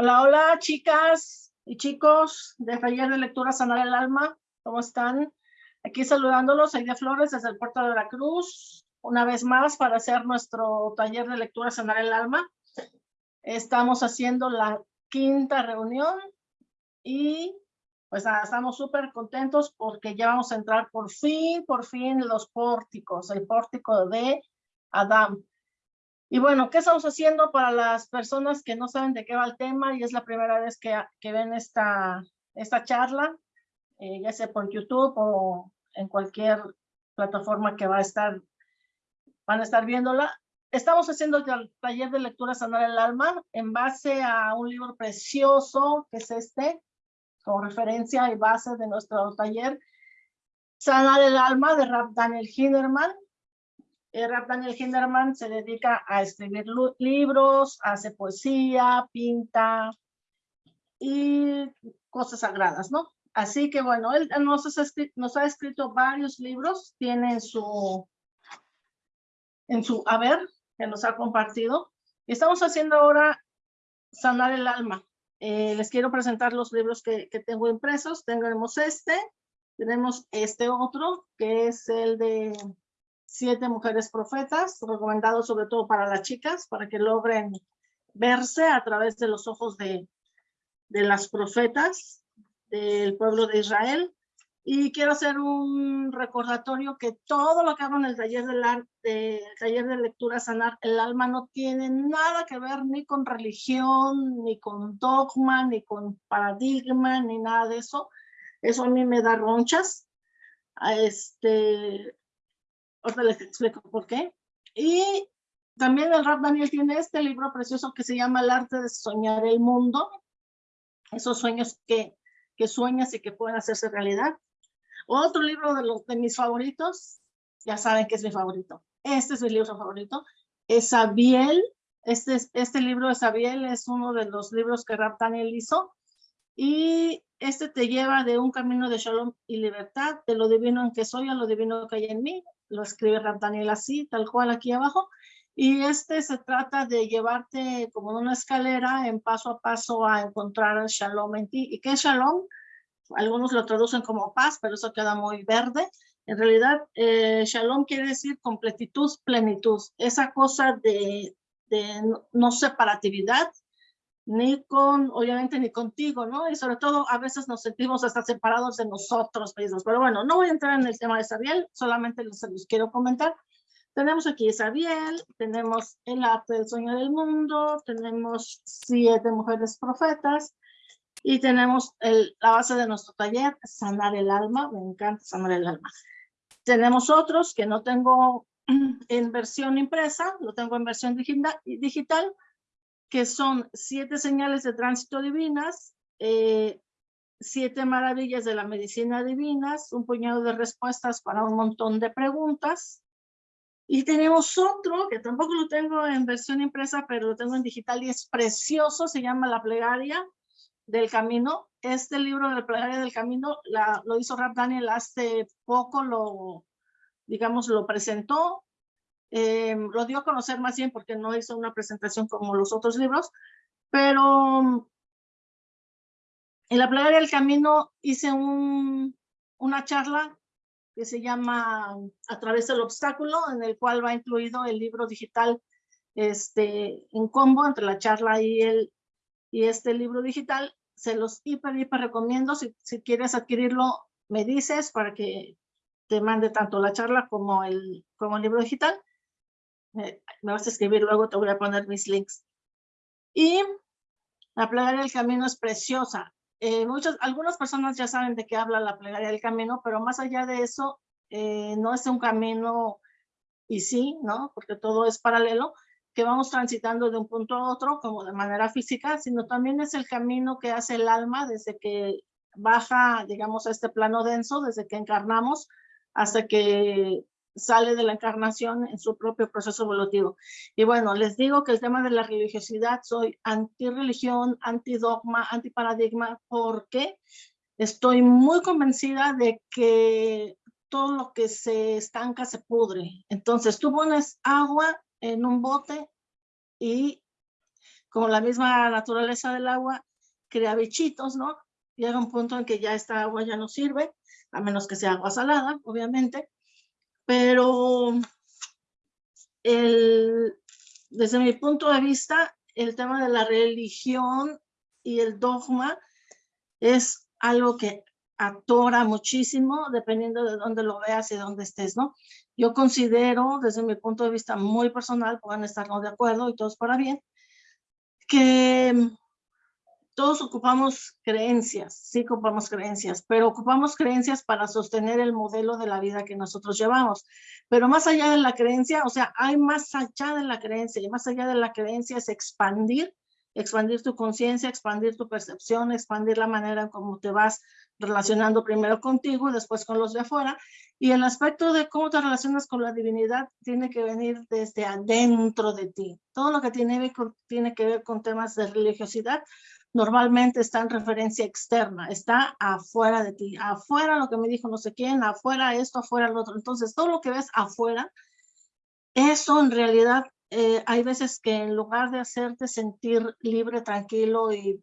Hola, hola, chicas y chicos de Taller de Lectura Sanar el Alma. ¿Cómo están? Aquí saludándolos, Aide Flores desde el puerto de Veracruz. Una vez más para hacer nuestro taller de lectura Sanar el Alma. Estamos haciendo la quinta reunión y pues nada, estamos súper contentos porque ya vamos a entrar por fin, por fin los pórticos, el pórtico de Adam. Y bueno, ¿qué estamos haciendo para las personas que no saben de qué va el tema y es la primera vez que, ven esta, esta charla, eh, ya sea por YouTube o en cualquier plataforma que va a estar, van a estar viéndola? Estamos haciendo el taller de lectura Sanar el Alma en base a un libro precioso que es este, como referencia y base de nuestro taller, Sanar el Alma de Rap Daniel Hinderman. Rap Daniel Hinderman se dedica a escribir libros, hace poesía, pinta y cosas sagradas, ¿no? Así que bueno, él nos ha, escrito, nos ha escrito varios libros, tiene en su, en su haber, que nos ha compartido. Estamos haciendo ahora Sanar el Alma. Eh, les quiero presentar los libros que, que, tengo impresos. Tenemos este, tenemos este otro, que es el de Siete Mujeres Profetas, recomendado sobre todo para las chicas, para que logren verse a través de los ojos de, de las profetas del pueblo de Israel. Y quiero hacer un recordatorio que todo lo que hago en el taller, de, taller de lectura Sanar el Alma no tiene nada que ver ni con religión, ni con dogma, ni con paradigma, ni nada de eso. Eso a mí me da ronchas. Este, ahorita les explico por qué. Y también el Rap Daniel tiene este libro precioso que se llama El arte de soñar el mundo. Esos sueños que, que sueñas y que pueden hacerse realidad. Otro libro de, los, de mis favoritos, ya saben que es mi favorito. Este es mi libro favorito. Es Abiel. Este, este libro de Sabiel es uno de los libros que Rap Daniel hizo. Y este te lleva de un camino de shalom y libertad, de lo divino en que soy a lo divino que hay en mí. Lo escribe Daniel así, tal cual aquí abajo. Y este se trata de llevarte como una escalera en paso a paso a encontrar el shalom en ti. ¿Y qué es shalom? algunos lo traducen como paz, pero eso queda muy verde. En realidad, eh, shalom quiere decir completitud, plenitud, esa cosa de, de no, separatividad, ni con, obviamente, ni contigo, ¿no? Y sobre todo, a veces nos sentimos hasta separados de nosotros mismos. Pero bueno, no voy a entrar en el tema de Sabiel, solamente les, les quiero comentar. Tenemos aquí Sabiel, tenemos el arte del sueño del mundo, tenemos siete mujeres profetas, y tenemos el, la base de nuestro taller, sanar el alma, me encanta sanar el alma. Tenemos otros que no tengo en versión impresa, lo tengo en versión digital, que son siete señales de tránsito divinas, eh, siete maravillas de la medicina divinas, un puñado de respuestas para un montón de preguntas. Y tenemos otro que tampoco lo tengo en versión impresa, pero lo tengo en digital y es precioso, se llama La Plegaria, del Camino. Este libro de la plegaria del Camino la, lo hizo Rap Daniel hace poco, lo, digamos, lo presentó. Eh, lo dio a conocer más bien porque no hizo una presentación como los otros libros, pero en la plegaria del Camino hice un, una charla que se llama A través del obstáculo, en el cual va incluido el libro digital este, en combo entre la charla y, el, y este libro digital se los hiper, hiper recomiendo. Si, si quieres adquirirlo, me dices para que te mande tanto la charla como el, como el libro digital. Me vas a escribir luego, te voy a poner mis links. Y la plegaria del camino es preciosa. Eh, muchas, algunas personas ya saben de qué habla la plegaria del camino, pero más allá de eso, eh, no es un camino y sí, ¿no? Porque todo es paralelo, que vamos transitando de un punto a otro como de manera física, sino también es el camino que hace el alma desde que baja, digamos, a este plano denso, desde que encarnamos hasta que sale de la encarnación en su propio proceso evolutivo. Y bueno, les digo que el tema de la religiosidad, soy anti-religión, anti-dogma, anti-paradigma, porque estoy muy convencida de que todo lo que se estanca se pudre. Entonces, tú pones agua en un bote y como la misma naturaleza del agua, crea bichitos, ¿no? Llega un punto en que ya esta agua ya no sirve, a menos que sea agua salada, obviamente. Pero el, desde mi punto de vista, el tema de la religión y el dogma es algo que atora muchísimo dependiendo de dónde lo veas y dónde estés, ¿no? Yo considero, desde mi punto de vista muy personal, pueden estar no de acuerdo y todos para bien, que todos ocupamos creencias, sí ocupamos creencias, pero ocupamos creencias para sostener el modelo de la vida que nosotros llevamos. Pero más allá de la creencia, o sea, hay más allá de la creencia, y más allá de la creencia es expandir, expandir tu conciencia, expandir tu percepción, expandir la manera en cómo te vas relacionando primero contigo y después con los de afuera. Y el aspecto de cómo te relacionas con la divinidad tiene que venir desde adentro de ti. Todo lo que tiene, tiene que ver con temas de religiosidad normalmente está en referencia externa, está afuera de ti, afuera lo que me dijo no sé quién, afuera esto, afuera lo otro. Entonces, todo lo que ves afuera, eso en realidad eh, hay veces que en lugar de hacerte sentir libre, tranquilo y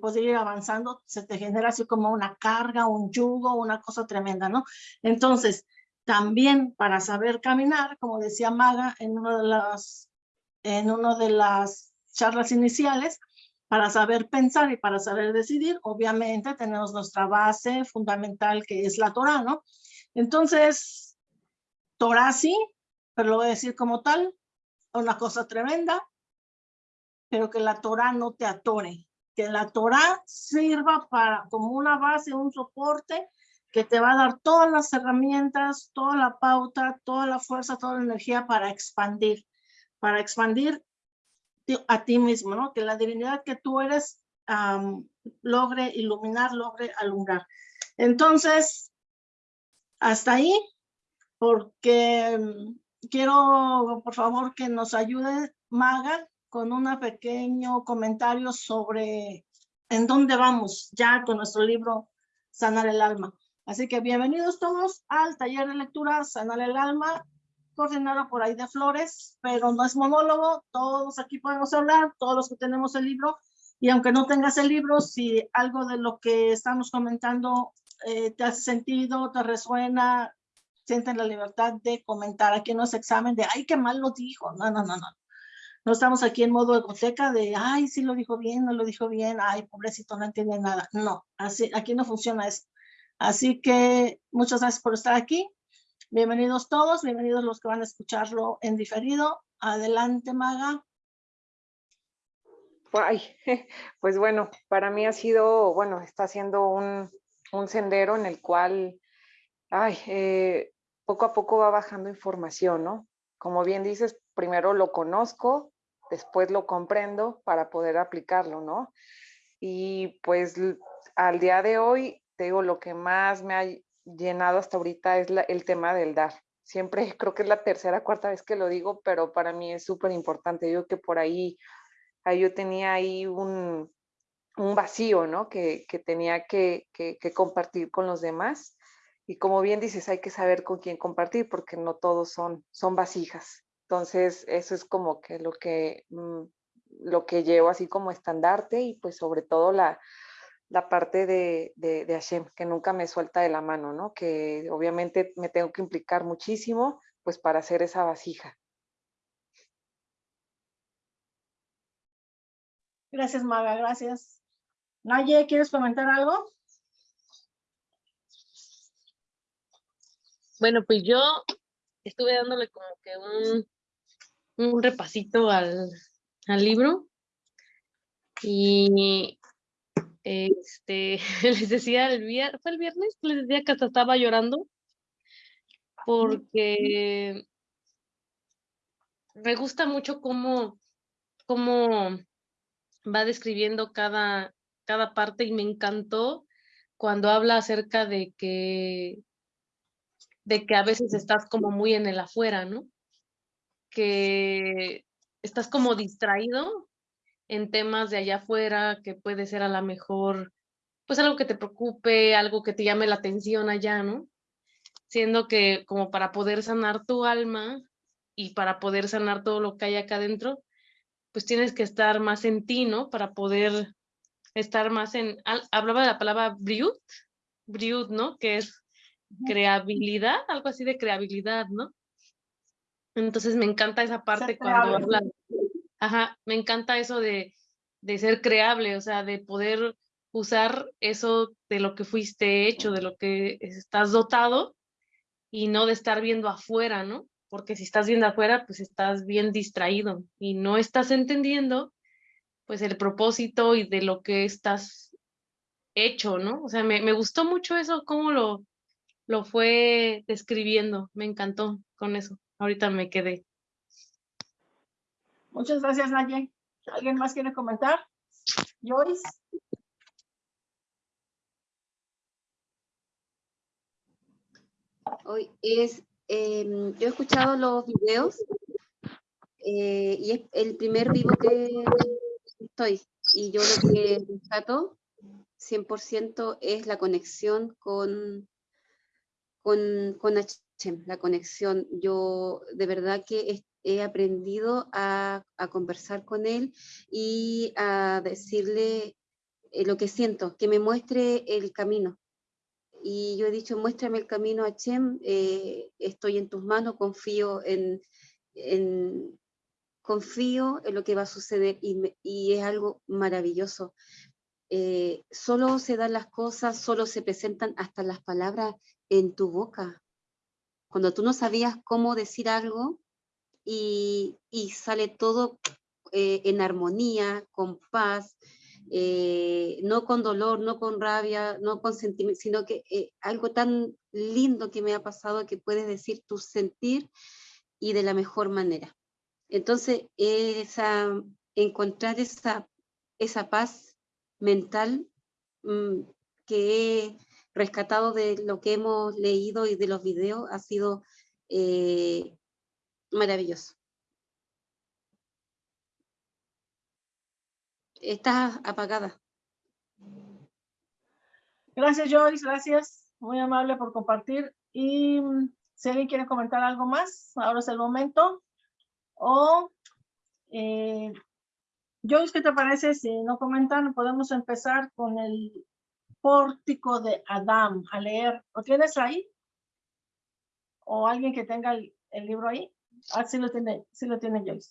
poder ir avanzando, se te genera así como una carga, un yugo, una cosa tremenda, ¿no? Entonces, también para saber caminar, como decía Maga en una de las, en una de las charlas iniciales, para saber pensar y para saber decidir, obviamente tenemos nuestra base fundamental que es la Torah, ¿no? Entonces, Torah sí, pero lo voy a decir como tal, una cosa tremenda, pero que la Torah no te atore, que la Torah sirva para como una base, un soporte que te va a dar todas las herramientas, toda la pauta, toda la fuerza, toda la energía para expandir, para expandir a ti mismo, ¿no? Que la divinidad que tú eres logre iluminar, logre alumbrar. Entonces, hasta ahí, porque mm, quiero, por favor, que nos ayude Maga con un pequeño comentario sobre en dónde vamos ya con nuestro libro Sanar el Alma. Así que bienvenidos todos al taller de lectura Sanar el Alma coordinado por de Flores, pero no es monólogo, todos aquí podemos hablar, todos los que tenemos el libro, y aunque no tengas el libro, si algo de lo que estamos comentando eh, te hace sentido, te resuena, sienten la libertad de comentar. Aquí no es examen de, ay, qué mal lo dijo. No, no, no, no. No estamos aquí en modo egoteca de, ay, sí lo dijo bien, no lo dijo bien, ay, pobrecito, no entiende nada. No, así, aquí no funciona eso. Así que muchas gracias por estar aquí. Bienvenidos todos, bienvenidos los que van a escucharlo en diferido. Adelante, Maga. Ay, pues bueno, para mí ha sido, bueno, está siendo un, sendero en el cual, ay, eh, poco a poco va bajando información, ¿no? Como bien dices, primero lo conozco, después lo comprendo para poder aplicarlo, ¿no? Y pues al día de hoy, te digo, lo que más me ha llenado hasta ahorita es el tema del dar. Siempre creo que es la tercera, cuarta vez que lo digo, pero para mí es súper importante. Yo que por ahí, ahí, yo tenía ahí un, un vacío, ¿no? Que, que tenía que, que, compartir con los demás. Y como bien dices, hay que saber con quién compartir porque no todos son, son vasijas. Entonces, eso es como que lo que, mm, lo que llevo así como estandarte y pues sobre todo la, la parte de, de, Hashem, que nunca me suelta de la mano, ¿no? Que obviamente me tengo que implicar muchísimo, pues para hacer esa vasija. Gracias, Maga, gracias. Naye, ¿quieres comentar algo? Bueno, pues yo estuve dándole como que un, un repasito al, al libro y este, les decía el viernes, fue el viernes, les decía que hasta estaba llorando porque me gusta mucho cómo, cómo va describiendo cada, cada parte y me encantó cuando habla acerca de que, de que a veces estás como muy en el afuera, ¿no? Que estás como distraído en temas de allá afuera, que puede ser a lo mejor, pues algo que te preocupe, algo que te llame la atención allá, ¿no? Siendo que como para poder sanar tu alma y para poder sanar todo lo que hay acá adentro, pues tienes que estar más en ti, ¿no? Para poder estar más en, hablaba de la palabra briut, briut, ¿no? Que es creabilidad, algo así de creabilidad, ¿no? Entonces me encanta esa parte cuando habla, ajá, me encanta eso de, de ser creable, o sea, de poder usar eso de lo que fuiste hecho, de lo que estás dotado y no de estar viendo afuera, ¿no? Porque si estás viendo afuera, pues estás bien distraído y no estás entendiendo pues el propósito y de lo que estás hecho, ¿no? O sea, me, me gustó mucho eso, cómo lo, lo fue describiendo, me encantó con eso. Ahorita me quedé. Muchas gracias, Naye. ¿Alguien más quiere comentar? Joyce. Hoy es, em, yo he escuchado los videos eh, y es el primer vivo que estoy. Y yo lo que rescato 100% es la conexión con, con, con la conexión. Yo de verdad que he aprendido a, a, conversar con él y a decirle eh, lo que siento, que me muestre el camino. Y yo he dicho, muéstrame el camino, Hashem, eh, estoy en tus manos, confío en, en, confío en lo que va a suceder y, y es algo maravilloso. Eh, solo se dan las cosas, solo se presentan hasta las palabras en tu boca. Cuando tú no sabías cómo decir algo y, y sale todo eh, en armonía, con paz, eh, no con dolor, no con rabia, no con sentimiento, sino que eh, algo tan lindo que me ha pasado que puedes decir tu sentir y de la mejor manera. Entonces, esa, encontrar esa, esa paz mental mm, que he rescatado de lo que hemos leído y de los videos ha sido eh, maravilloso. Estás apagada. Gracias, Joyce, gracias. Muy amable por compartir. Y mm, si alguien quiere comentar algo más, ahora es el momento. O, eh, Joyce, ¿qué te parece si no comentan? Podemos empezar con el pórtico de Adán a leer. ¿Lo tienes ahí? ¿O alguien que tenga el, el libro ahí? Ah, sí lo tiene, sí lo tiene Joyce.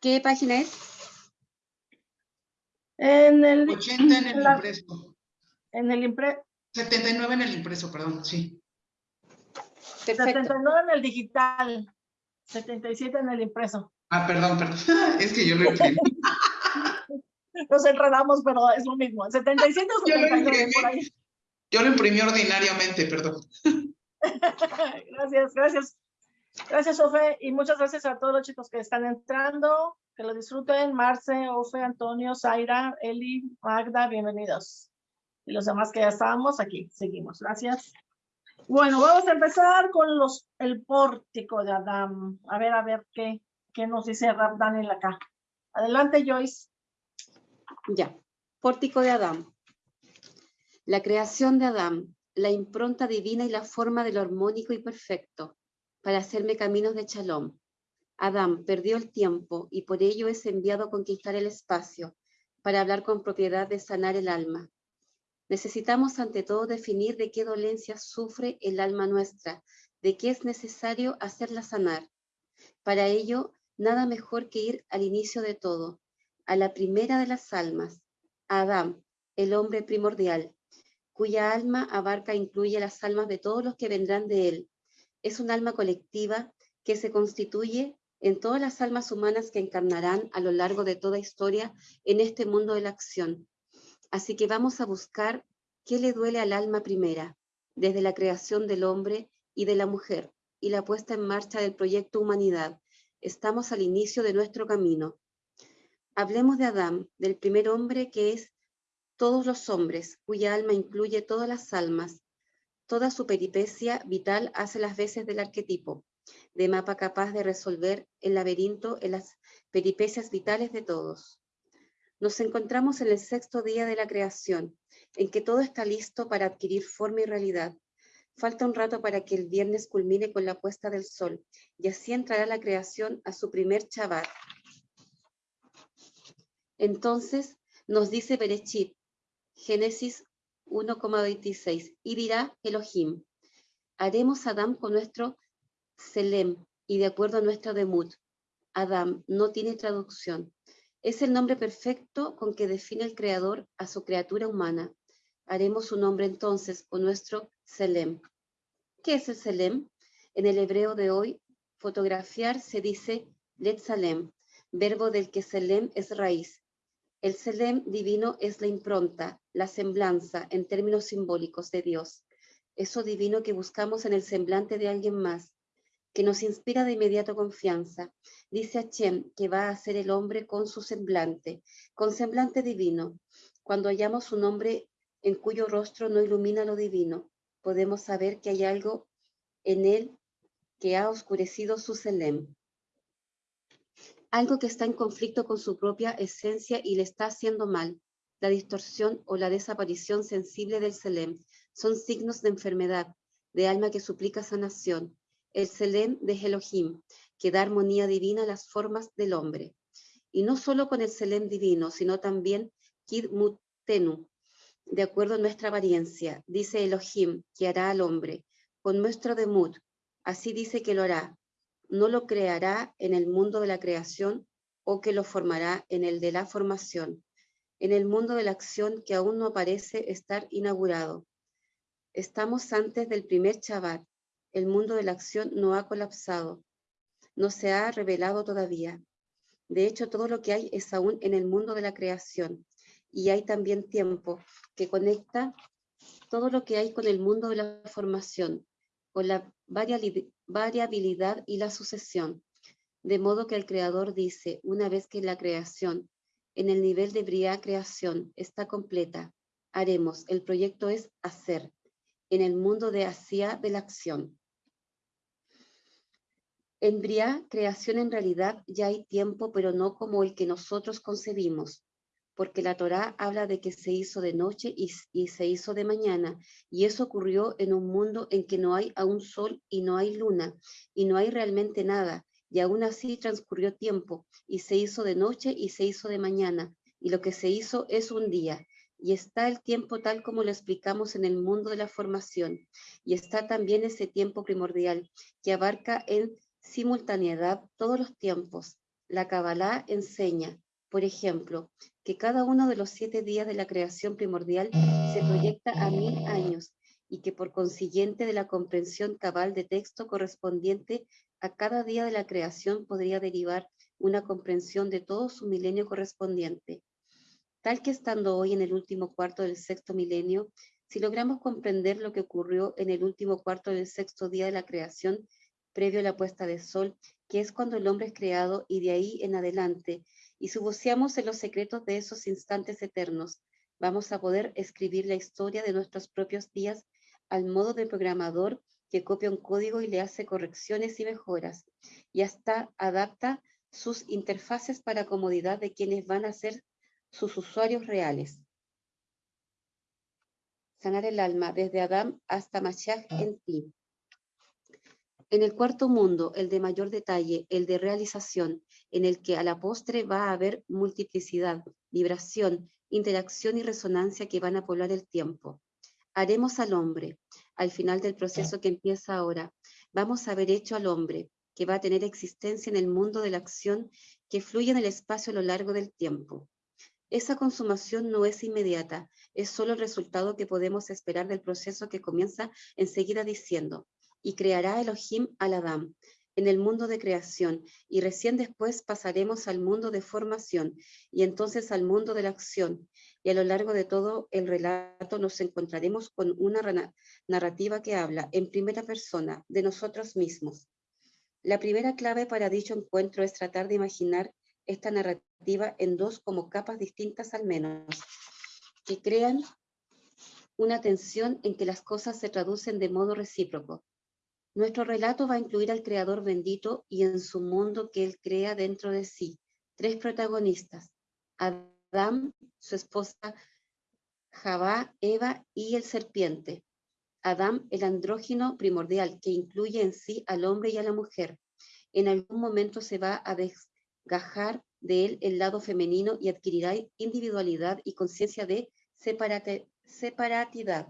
¿Qué página es? En el, 80 en el la- impreso. en el impreso, 79 en el impreso, perdón, sí. Perfecto. 79 en el digital, 77 en el impreso. Ah, perdón, perdón. Es que yo lo imprimí. Nos enredamos, pero es lo mismo. 77 o Yo lo 79 por imprimí. ahí. Yo lo imprimí ordinariamente, perdón. Gracias, gracias. Gracias, Ofe, y muchas gracias a todos los chicos que están entrando. Que lo disfruten. Marce, Ofe, Antonio, Zaira, Eli, Magda, bienvenidos. Y los demás que ya estábamos aquí, seguimos. Gracias. Bueno, vamos a empezar con los, el pórtico de Adán. A ver, a ver qué, qué nos dice Daniel acá. Adelante, Joyce. Ya. Pórtico de Adán. La creación de Adán, la impronta divina y la forma de lo armónico y perfecto, para hacerme caminos de Shalom. Adán perdió el tiempo y por ello es enviado a conquistar el espacio, para hablar con propiedad de sanar el alma. Necesitamos ante todo definir de qué dolencia sufre el alma nuestra, de qué es necesario hacerla sanar. Para ello, nada mejor que ir al inicio de todo, a la primera de las almas, a Adán, el hombre primordial, cuya alma abarca e incluye las almas de todos los que vendrán de él. Es un alma colectiva que se constituye en todas las almas humanas que encarnarán a lo largo de toda historia en este mundo de la acción. Así que vamos a buscar qué le duele al alma primera, desde la creación del hombre y de la mujer y la puesta en marcha del proyecto Humanidad. Estamos al inicio de nuestro camino. Hablemos de Adán, del primer hombre que es todos los hombres, cuya alma incluye todas las almas. Toda su peripecia vital hace las veces del arquetipo, de mapa capaz de resolver el laberinto en las peripecias vitales de todos. Nos encontramos en el sexto día de la creación, en que todo está listo para adquirir forma y realidad. Falta un rato para que el viernes culmine con la puesta del sol y así entrará la creación a su primer Shabbat. Entonces nos dice Berechit, Génesis 1,26, y dirá Elohim, haremos Adam con nuestro Selem y de acuerdo a nuestro Demut. Adam no tiene traducción. Es el nombre perfecto con que define el Creador a su criatura humana. Haremos su nombre entonces con nuestro Selem. ¿Qué es el Selem? En el hebreo de hoy, fotografiar se dice Letzalem, verbo del que Selem es raíz. El Selem divino es la impronta, la semblanza en términos simbólicos de Dios. Eso divino que buscamos en el semblante de alguien más, que nos inspira de inmediato confianza. Dice Hashem que va a ser el hombre con su semblante, con semblante divino. Cuando hallamos un hombre en cuyo rostro no ilumina lo divino, podemos saber que hay algo en él que ha oscurecido su selem. Algo que está en conflicto con su propia esencia y le está haciendo mal. La distorsión o la desaparición sensible del selem son signos de enfermedad, de alma que suplica sanación el Selem de Elohim, que da armonía divina a las formas del hombre. Y no solo con el Selem divino, sino también Kid Mutenu, de acuerdo a nuestra apariencia, dice Elohim, que hará al hombre, con nuestro demut, así dice que lo hará, no lo creará en el mundo de la creación o que lo formará en el de la formación, en el mundo de la acción que aún no parece estar inaugurado. Estamos antes del primer Shabbat, el mundo de la acción no ha colapsado, no se ha revelado todavía. De hecho, todo lo que hay es aún en el mundo de la creación y hay también tiempo que conecta todo lo que hay con el mundo de la formación, con la y la sucesión. De modo que el creador dice, una vez que la creación, en el nivel de bria creación, está completa, haremos, el proyecto es hacer, en el mundo de hacia de la acción. En Briá, creación en realidad ya hay tiempo, pero no como el que nosotros concebimos, porque la Torá habla de que se hizo de noche y, y, se hizo de mañana, y eso ocurrió en un mundo en que no hay aún sol y no hay luna, y no hay realmente nada, y aún así transcurrió tiempo, y se hizo de noche y se hizo de mañana, y lo que se hizo es un día, y está el tiempo tal como lo explicamos en el mundo de la formación, y está también ese tiempo primordial que abarca en simultaneidad todos los tiempos. La Kabbalah enseña, por ejemplo, que cada uno de los siete días de la creación primordial se proyecta a mil años y que por consiguiente de la comprensión cabal de texto correspondiente a cada día de la creación podría derivar una comprensión de todo su milenio correspondiente. Tal que estando hoy en el último cuarto del sexto milenio, si logramos comprender lo que ocurrió en el último cuarto del sexto día de la creación, previo a la puesta de sol, que es cuando el hombre es creado y de ahí en adelante, y subuceamos en los secretos de esos instantes eternos, vamos a poder escribir la historia de nuestros propios días al modo del programador que copia un código y le hace correcciones y mejoras, y hasta adapta sus interfaces para comodidad de quienes van a ser sus usuarios reales. Sanar el alma desde Adán hasta Mashiach en ti. En el cuarto mundo, el de mayor detalle, el de realización, en el que a la postre va a haber multiplicidad, vibración, interacción y resonancia que van a poblar el tiempo. Haremos al hombre, al final del proceso que empieza ahora, vamos a haber hecho al hombre, que va a tener existencia en el mundo de la acción que fluye en el espacio a lo largo del tiempo. Esa consumación no es inmediata, es solo el resultado que podemos esperar del proceso que comienza enseguida diciendo, y creará Elohim al Adam en el mundo de creación, y recién después pasaremos al mundo de formación, y entonces al mundo de la acción, y a lo largo de todo el relato nos encontraremos con una narrativa que habla en primera persona de nosotros mismos. La primera clave para dicho encuentro es tratar de imaginar esta narrativa en dos como capas distintas al menos, que crean una tensión en que las cosas se traducen de modo recíproco. Nuestro relato va a incluir al Creador bendito y en su mundo que Él crea dentro de sí. Tres protagonistas, Adán, su esposa Javá, Eva y el serpiente. Adán, el andrógino primordial, que incluye en sí al hombre y a la mujer. En algún momento se va a desgajar de él el lado femenino y adquirirá individualidad y conciencia de separatidad,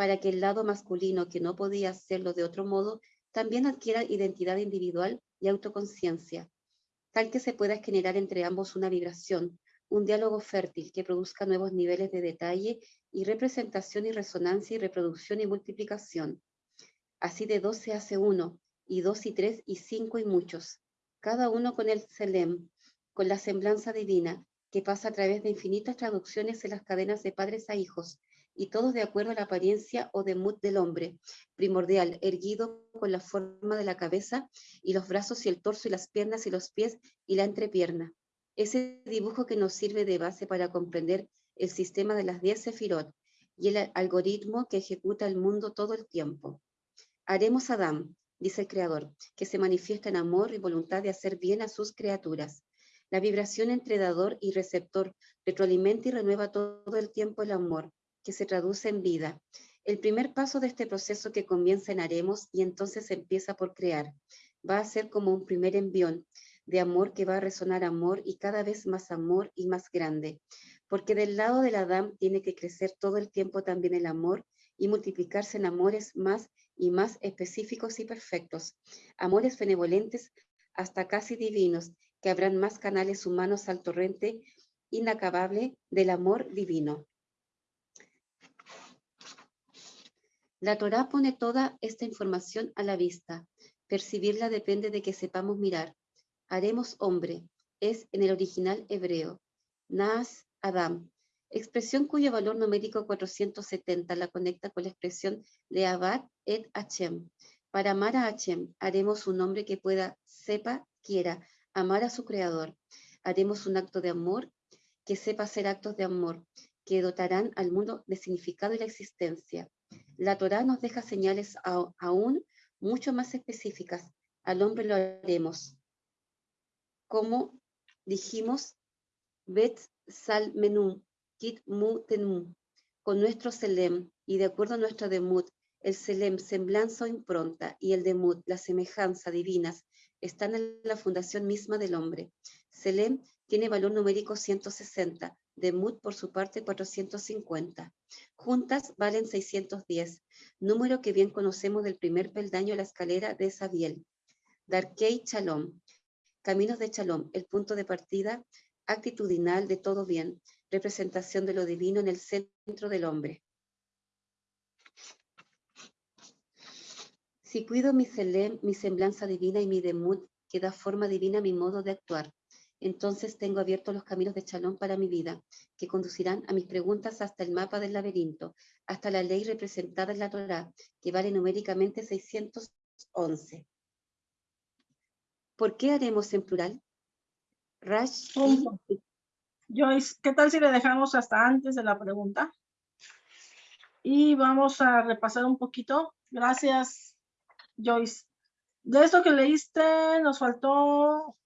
para que el lado masculino, que no podía hacerlo de otro modo, también adquiera identidad individual y autoconciencia, tal que se pueda generar entre ambos una vibración, un diálogo fértil que produzca nuevos niveles de detalle y representación y resonancia y reproducción y multiplicación. Así de dos se hace uno, y dos y tres y cinco y muchos, cada uno con el Selem, con la semblanza divina, que pasa a través de infinitas traducciones en las cadenas de padres a hijos, y todos de acuerdo a la apariencia o demut del hombre, primordial, erguido con la forma de la cabeza y los brazos y el torso y las piernas y los pies y la entrepierna. Ese dibujo que nos sirve de base para comprender el sistema de las diez sefirot y el algoritmo que ejecuta el mundo todo el tiempo. Haremos Adán, dice el Creador, que se manifiesta en amor y voluntad de hacer bien a sus criaturas. La vibración entre dador y receptor retroalimenta y renueva todo el tiempo el amor, que se traduce en vida. El primer paso de este proceso que comienza en haremos y entonces empieza por crear. Va a ser como un primer envión de amor que va a resonar amor y cada vez más amor y más grande. Porque del lado del Adán tiene que crecer todo el tiempo también el amor y multiplicarse en amores más y más específicos y perfectos. Amores benevolentes hasta casi divinos, que habrán más canales humanos al torrente inacabable del amor divino. La Torá pone toda esta información a la vista. Percibirla depende de que sepamos mirar. Haremos hombre. Es en el original hebreo. Nas Adam. Expresión cuyo valor numérico 470 la conecta con la expresión de Abad et Hachem. Para amar a Hachem, haremos un hombre que pueda, sepa, quiera, amar a su creador. Haremos un acto de amor que sepa hacer actos de amor, que dotarán al mundo de significado y la existencia. La Torá nos deja señales aún mucho más específicas. Al hombre lo haremos. Como dijimos, Bet Sal Menú, Kit Mu Tenum, con nuestro Selem y de acuerdo a nuestra Demut, el Selem, semblanza o impronta, y el Demut, la semejanza divinas, están en la fundación misma del hombre. Selem tiene valor numérico 160, Demut por su parte 450. Juntas valen 610, número que bien conocemos del primer peldaño a la escalera de Sabiel. Darkei Chalom, Caminos de Chalom, el punto de partida actitudinal de todo bien, representación de lo divino en el centro del hombre. Si cuido mi selem, mi semblanza divina y mi demut, que da forma divina a mi modo de actuar, entonces tengo abiertos los caminos de Chalón para mi vida, que conducirán a mis preguntas hasta el mapa del laberinto, hasta la ley representada en la Torá, que vale numéricamente 611. ¿Por qué haremos en plural? Rash Joyce, ¿qué tal si le dejamos hasta antes de la pregunta? Y vamos a repasar un poquito. Gracias, Joyce. De esto que leíste, nos faltó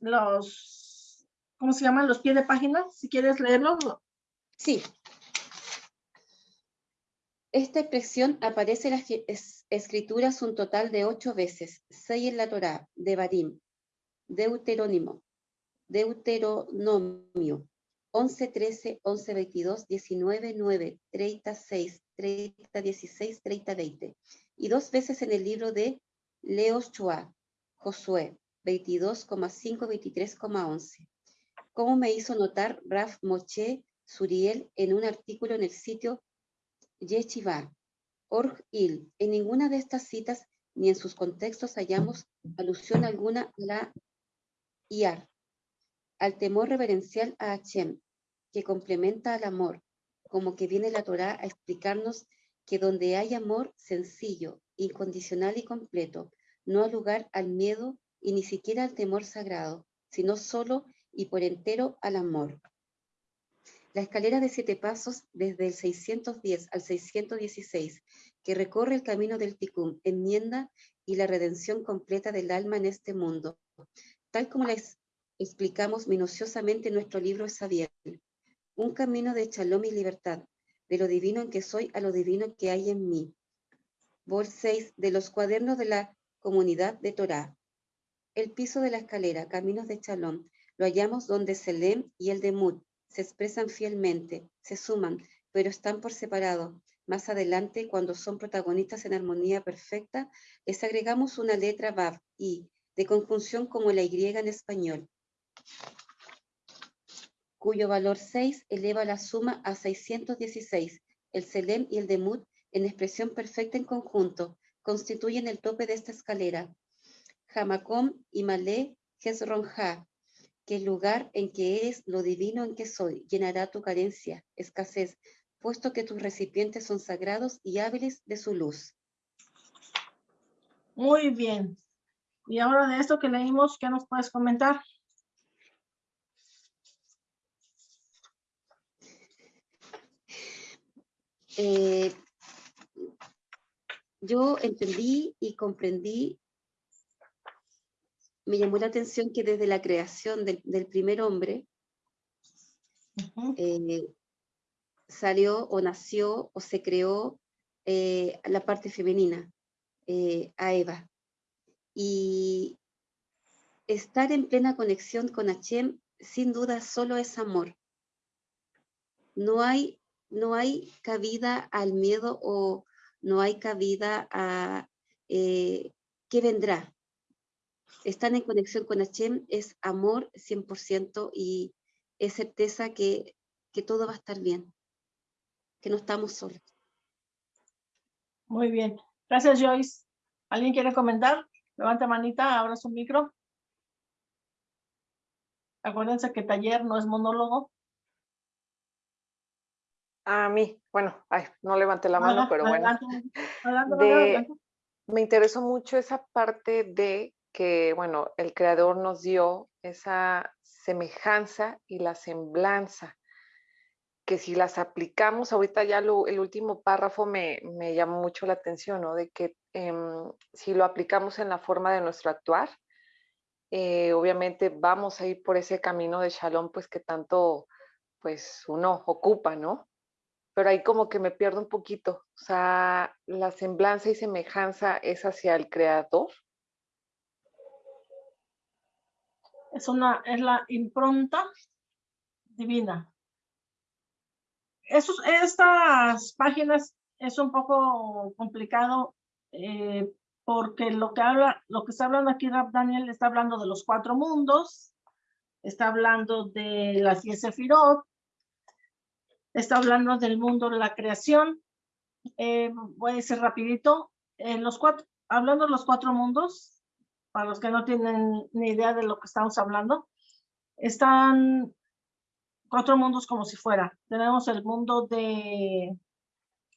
los, ¿cómo se llaman? Los pies de página, si quieres leerlo. Sí. Esta expresión aparece en las escrituras un total de ocho veces, seis en la Torá, de Barim, Deuterónimo, Deuteronomio, 11, 13, 11, 22, 19, 9, 36, 30, 16, 30, 20. Y dos veces en el libro de Leos Chua, Josué, 22,5, 23,11. Como me hizo notar Raf Moche Suriel en un artículo en el sitio Yeshiva, Org Il. En ninguna de estas citas ni en sus contextos hallamos alusión alguna a la IAR, al temor reverencial a Hashem, que complementa al amor, como que viene la Torá a explicarnos que donde hay amor sencillo, incondicional y completo, no ha lugar al miedo y ni siquiera al temor sagrado, sino solo y por entero al amor. La escalera de siete pasos desde el 610 al 616, que recorre el camino del Tikkun, enmienda y la redención completa del alma en este mundo, tal como les explicamos minuciosamente en nuestro libro Sabiel. Un camino de shalom y libertad, de lo divino en que soy a lo divino que hay en mí. Vol 6 de los cuadernos de la comunidad de Torá. El piso de la escalera, caminos de Chalón, lo hallamos donde Selem y el Demut se expresan fielmente, se suman, pero están por separado. Más adelante, cuando son protagonistas en armonía perfecta, les agregamos una letra Vav, I, de conjunción como la Y en español, cuyo valor 6 eleva la suma a 616. El Selem y el Demut, en expresión perfecta en conjunto, constituyen el tope de esta escalera. Hamakom y Malé Hezronja, que el lugar en que eres lo divino en que soy llenará tu carencia, escasez, puesto que tus recipientes son sagrados y hábiles de su luz. Muy bien. Y ahora de esto que leímos, ¿qué nos puedes comentar? Eh, yo entendí y comprendí, me llamó la atención que desde la creación del, primer hombre, eh, salió o nació o se creó eh, la parte femenina, a Eva. Y estar en plena conexión con Hashem, sin duda, solo es amor. No hay, no hay cabida al miedo o no hay cabida a eh, qué vendrá. Estar en conexión con Hashem es amor 100% y es certeza que, que todo va a estar bien, que no estamos solos. Muy bien. Gracias, Joyce. ¿Alguien quiere comentar? Levanta manita, abra su micro. Acuérdense que taller no es monólogo. A mí, bueno, no levanté la mano, pero bueno. me interesó mucho esa parte de que, bueno, el creador nos dio esa semejanza y la semblanza, que si las aplicamos, ahorita ya el último párrafo me, me llamó mucho la atención, ¿no? De que Em, si lo aplicamos en la forma de nuestro actuar, eh, obviamente vamos a ir por ese camino de shalom, pues que tanto, pues uno ocupa, ¿no? Pero ahí como que me pierdo un poquito, o sea, la semblanza y semejanza es hacia el creador. Es una, es la impronta divina. Esos, estas páginas es un poco complicado eh, porque lo que habla, lo que está hablando aquí Rab Daniel está hablando de los cuatro mundos, está hablando de las diez sefirot, está hablando del mundo de la creación. Eh, voy a decir rapidito, en los cuatro, hablando de los cuatro mundos, para los que no tienen ni idea de lo que estamos hablando, están cuatro mundos como si fuera. Tenemos el mundo de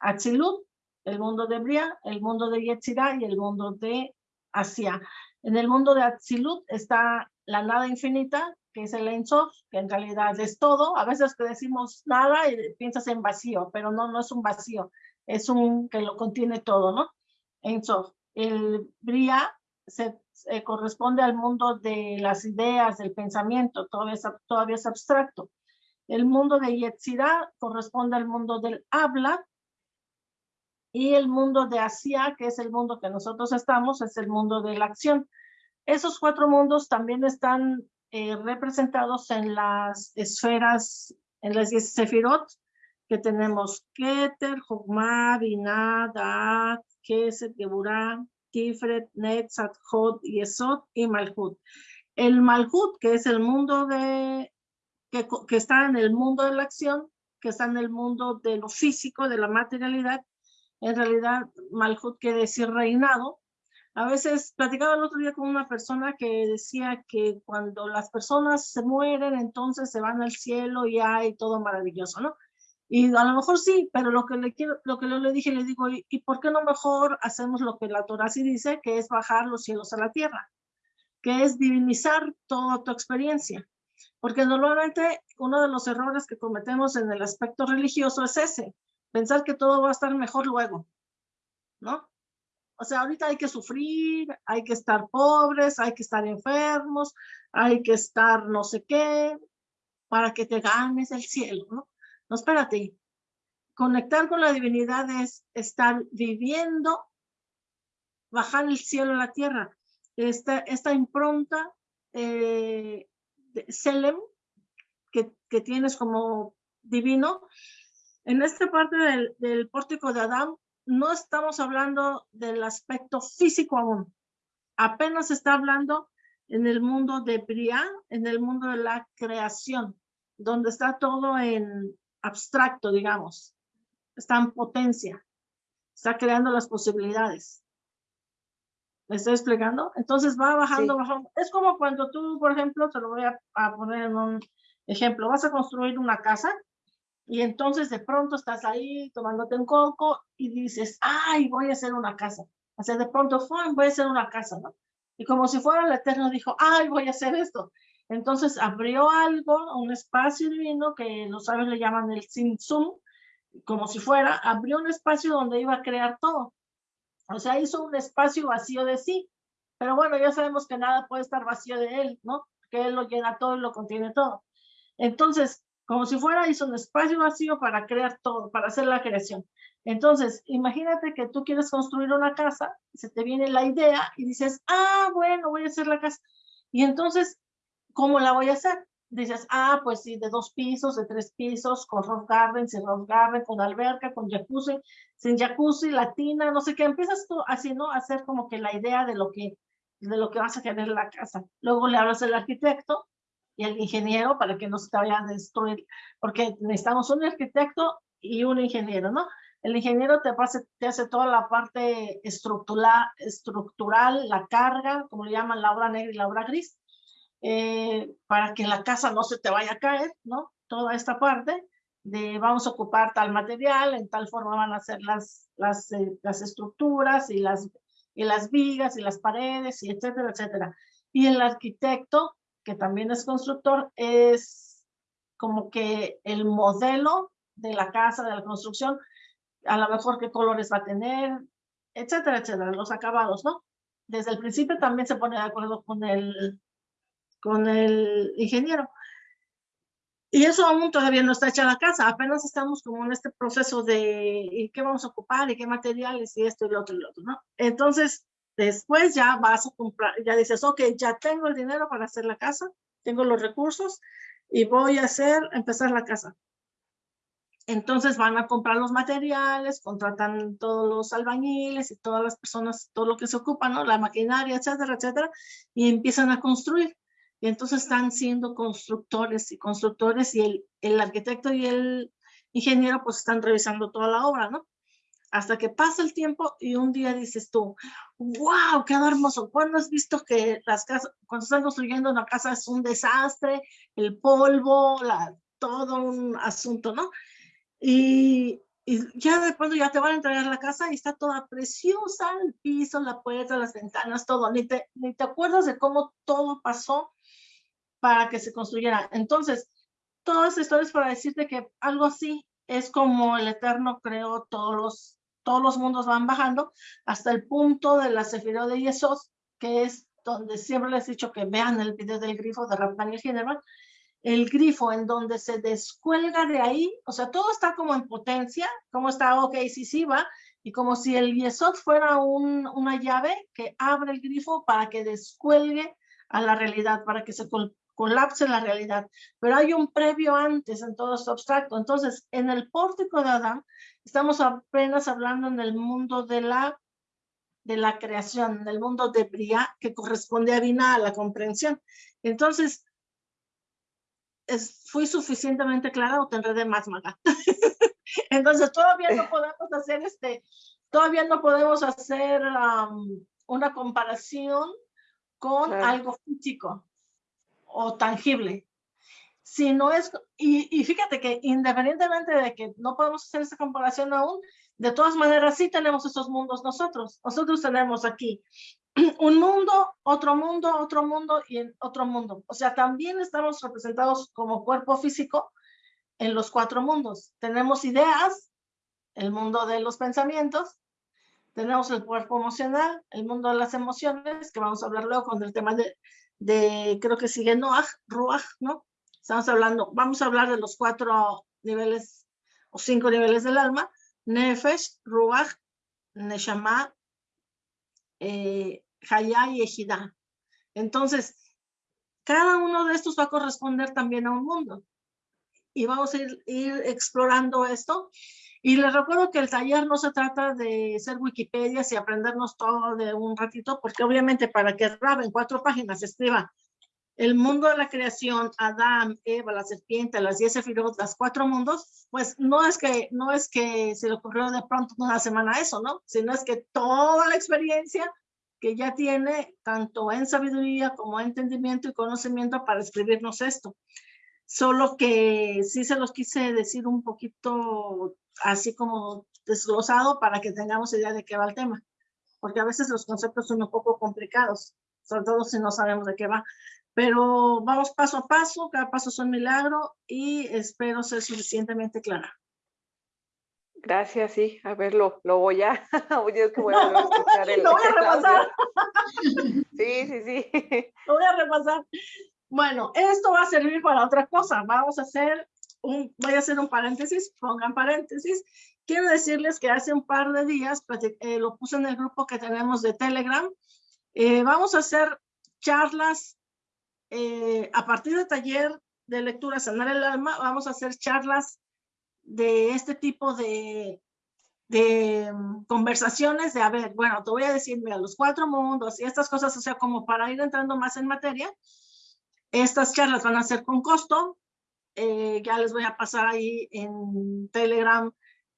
Atzilut, el mundo de Bria, el mundo de Yetzirah y el mundo de Asia. En el mundo de Atzilut está la nada infinita, que es el Ein que en realidad es todo. A veces que decimos nada y piensas en vacío, pero no, no es un vacío, es un que lo contiene todo, ¿no? Ein El Bria se, corresponde al mundo de las ideas, del pensamiento, todavía es, todavía es abstracto. El mundo de Yetzirah corresponde al mundo del habla, y el mundo de Asia, que es el mundo que nosotros estamos, es el mundo de la acción. Esos cuatro mundos también están eh, representados en las esferas, en las sefirot, que tenemos Keter, Jogma, Binah, Da'at, Keset, Geburah, Tifret, Netzat, Hod, Yesod y Malhut. El Malhut, que es el mundo de, que, que está en el mundo de la acción, que está en el mundo de lo físico, de la materialidad, en realidad Malhut quiere decir reinado. A veces platicaba el otro día con una persona que decía que cuando las personas se mueren, entonces se van al cielo y hay todo maravilloso, ¿no? Y a lo mejor sí, pero lo que le quiero, lo que le dije, le digo, ¿y por qué no mejor hacemos lo que la Torah sí dice, que es bajar los cielos a la tierra? Que es divinizar toda tu experiencia. Porque normalmente uno de los errores que cometemos en el aspecto religioso es ese, pensar que todo va a estar mejor luego, ¿no? O sea, ahorita hay que sufrir, hay que estar pobres, hay que estar enfermos, hay que estar no sé qué, para que te ganes el cielo, ¿no? No, espérate. conectar con la divinidad es estar viviendo, bajar el cielo a la tierra. Esta, esta impronta eh, de Selem que, que, tienes como divino, en esta parte del, del pórtico de Adán no estamos hablando del aspecto físico aún. Apenas está hablando en el mundo de Briá, en el mundo de la creación, donde está todo en abstracto, digamos. Está en potencia. Está creando las posibilidades. ¿Me estoy explicando? Entonces va bajando, bajando. Es como cuando tú, por ejemplo, te lo voy a, a, poner en un ejemplo, vas a construir una casa y entonces de pronto estás ahí tomándote un coco y dices, ay, voy a hacer una casa. O sea, de pronto, voy a hacer una casa, ¿no? Y como si fuera el Eterno dijo, ay, voy a hacer esto. Entonces abrió algo, un espacio divino que los sabios le llaman el Simsum, como si fuera, abrió un espacio donde iba a crear todo. O sea, hizo un espacio vacío de sí. Pero bueno, ya sabemos que nada puede estar vacío de él, ¿no? Que él lo llena todo y lo contiene todo. Entonces, como si fuera, hizo un espacio vacío para crear todo, para hacer la creación. Entonces, imagínate que tú quieres construir una casa, se te viene la idea y dices, ah, bueno, voy a hacer la casa. Y entonces, ¿cómo la voy a hacer? Dices, ah, pues sí, de dos pisos, de tres pisos, con rock garden, sin rock garden, con alberca, con jacuzzi, sin jacuzzi, latina, no sé qué. Empiezas tú así, ¿no? A hacer como que la idea de lo que, de lo que vas a querer la casa. Luego le hablas al arquitecto y el ingeniero para que no se te vaya a destruir, porque necesitamos un arquitecto y un ingeniero, ¿no? El ingeniero te, pase, te hace toda la parte estructural, estructural, la carga, como le llaman la obra negra y la obra gris, eh, para que la casa no se te vaya a caer, ¿no? Toda esta parte de vamos a ocupar tal material, en tal forma van a ser las, las, eh, las estructuras y las, y las vigas y las paredes y etcétera, etcétera. Y el arquitecto que también es constructor, es como que el modelo de la casa, de la construcción, a lo mejor qué colores va a tener, etcétera, etcétera, los acabados, ¿no? Desde el principio también se pone de acuerdo con el, con el ingeniero. Y eso aún todavía no está hecha la casa, apenas estamos como en este proceso de ¿y qué vamos a ocupar y qué materiales y esto y lo otro y lo otro, ¿no? Entonces, Después ya vas a comprar, ya dices, ok, ya tengo el dinero para hacer la casa, tengo los recursos y voy a hacer, empezar la casa. Entonces van a comprar los materiales, contratan todos los albañiles y todas las personas, todo lo que se ocupa, ¿no? La maquinaria, etcétera, etcétera, y empiezan a construir. Y entonces están siendo constructores y constructores y el, el arquitecto y el ingeniero pues están revisando toda la obra, ¿no? hasta que pasa el tiempo y un día dices tú, wow, qué hermoso. ¿Cuándo has visto que las casas, cuando están construyendo una casa es un desastre, el polvo, la, todo un asunto, ¿no? Y, y ya de pronto ya te van a entregar la casa y está toda preciosa, el piso, la puerta, las ventanas, todo. Ni te, ni te acuerdas de cómo todo pasó para que se construyera. Entonces, todas estas historias para decirte que algo así es como el Eterno creó todos los todos los mundos van bajando hasta el punto de la Sefirot de Yesod, que es donde siempre les he dicho que vean el video del grifo de Rafael General, el grifo en donde se descuelga de ahí, o sea, todo está como en potencia, como está, ok, sí, sí va, y como si el Yesod fuera un, una llave que abre el grifo para que descuelgue a la realidad, para que se colapse la realidad. Pero hay un previo antes en todo esto abstracto. Entonces, en el pórtico de Adán, estamos apenas hablando en el mundo de la, de la creación, en el mundo de Bria, que corresponde a Vina, a la comprensión. Entonces, es, ¿fui suficientemente clara o tendré de más, Maga? Entonces, todavía no podemos hacer este, todavía no podemos hacer um, una comparación con algo físico o tangible. Si no es, y, y, fíjate que independientemente de que no podemos hacer esa comparación aún, de todas maneras sí tenemos esos mundos nosotros. Nosotros tenemos aquí un mundo, otro mundo, otro mundo y otro mundo. O sea, también estamos representados como cuerpo físico en los cuatro mundos. Tenemos ideas, el mundo de los pensamientos, tenemos el cuerpo emocional, el mundo de las emociones, que vamos a hablar luego con el tema de, de, creo que sigue Noah, Ruach, ¿no? Estamos hablando, vamos a hablar de los cuatro niveles o cinco niveles del alma, Nefesh, Ruach, Neshama, eh, y Ejidá. Entonces, cada uno de estos va a corresponder también a un mundo. Y vamos a ir, ir explorando esto. Y les recuerdo que el taller no se trata de ser Wikipedia y aprendernos todo de un ratito, porque obviamente para que Rab en cuatro páginas escriba el mundo de la creación, Adán, Eva, la serpiente, las diez sefirot, las cuatro mundos, pues no es que no es que se le ocurrió de pronto una semana eso, ¿no? Sino es que toda la experiencia que ya tiene, tanto en sabiduría como en entendimiento y conocimiento para escribirnos esto. Solo que sí se los quise decir un poquito así como desglosado para que tengamos idea de qué va el tema. Porque a veces los conceptos son un poco complicados, sobre todo si no sabemos de qué va. Pero vamos paso a paso, cada paso es un milagro y espero ser suficientemente clara. Gracias, sí. A ver, lo, lo voy a, yo que voy a, escuchar el, Lo voy a repasar. Sí, sí, sí. Lo voy a repasar. Bueno, esto va a servir para otra cosa. Vamos a hacer un, voy a hacer un paréntesis, pongan paréntesis. Quiero decirles que hace un par de días, eh, lo puse en el grupo que tenemos de Telegram, eh, vamos a hacer charlas eh, a partir del taller de lectura Sanar el Alma, vamos a hacer charlas de este tipo de, de mm, conversaciones de, a ver, bueno, te voy a decir, mira, los cuatro mundos y estas cosas, o sea, como para ir entrando más en materia. Estas charlas van a ser con costo. Eh, ya les voy a pasar ahí en Telegram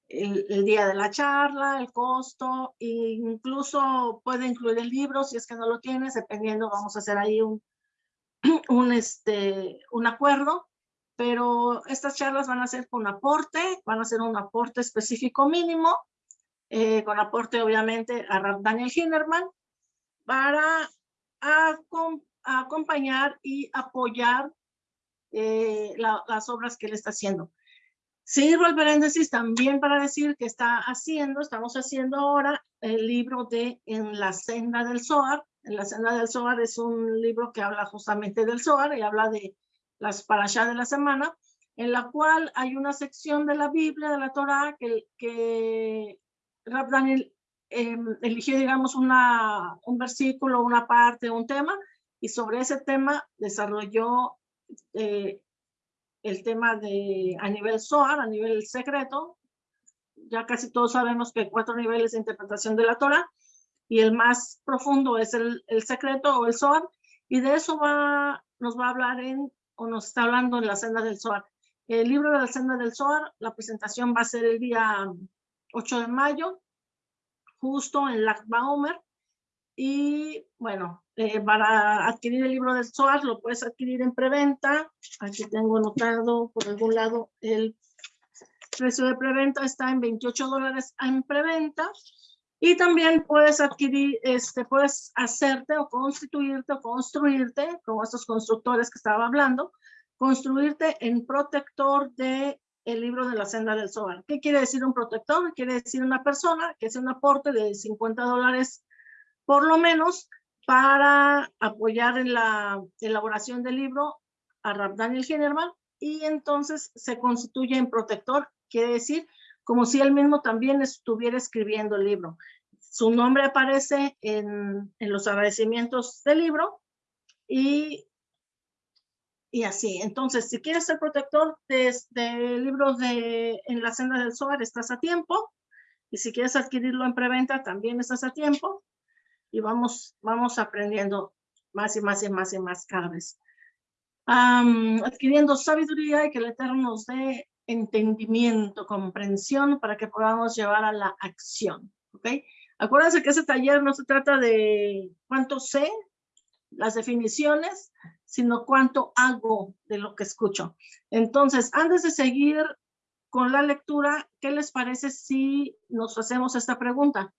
el, el, día de la charla, el costo, e incluso puede incluir el libro si es que no lo tienes, dependiendo, vamos a hacer ahí un, un, este, un acuerdo, pero estas charlas van a ser con aporte, van a ser un aporte específico mínimo, eh, con aporte obviamente a Daniel Hinnerman, para a, a acompañar y apoyar eh, la, las obras que él está haciendo. Sirvo el paréntesis también para decir que está haciendo, estamos haciendo ahora el libro de En la senda del Zohar, en la senda del Zohar es un libro que habla justamente del Zohar y habla de las parashá de la semana, en la cual hay una sección de la Biblia, de la Torah, que, que Rab Daniel eh, eligió, digamos, una, un versículo, una parte, un tema, y sobre ese tema desarrolló eh, el tema de a nivel Zohar, a nivel secreto. Ya casi todos sabemos que hay cuatro niveles de interpretación de la Torah, y el más profundo es el, el secreto o el Zohar, y de eso va, nos va a hablar en, o nos está hablando en la senda del Zohar. El libro de la senda del Zohar, la presentación va a ser el día 8 de mayo, justo en Lag Baomer, y bueno, eh, para adquirir el libro del Zohar lo puedes adquirir en preventa. Aquí tengo anotado por algún lado el precio de preventa está en 28 dólares en preventa y también puedes adquirir, este, puedes hacerte o constituirte o construirte, como estos constructores que estaba hablando, construirte en protector de el libro de la senda del Zohar. ¿Qué quiere decir un protector? Quiere decir una persona que hace un aporte de 50 dólares por lo menos para apoyar en la elaboración del libro a Rab Daniel Hinnerman y entonces se constituye en protector, quiere decir como si él mismo también estuviera escribiendo el libro. Su nombre aparece en, en los agradecimientos del libro y, y así. Entonces, si quieres ser protector de, de libros de En la senda del Zohar, estás a tiempo. Y si quieres adquirirlo en preventa, también estás a tiempo. Y vamos, vamos aprendiendo más y más y más y más cada vez. Adquiriendo sabiduría y que el Eterno nos dé entendimiento, comprensión para que podamos llevar a la acción. ¿ok? Acuérdense que ese taller no se trata de cuánto sé, las definiciones, sino cuánto hago de lo que escucho. Entonces, antes de seguir con la lectura, ¿qué les parece si nos hacemos esta pregunta?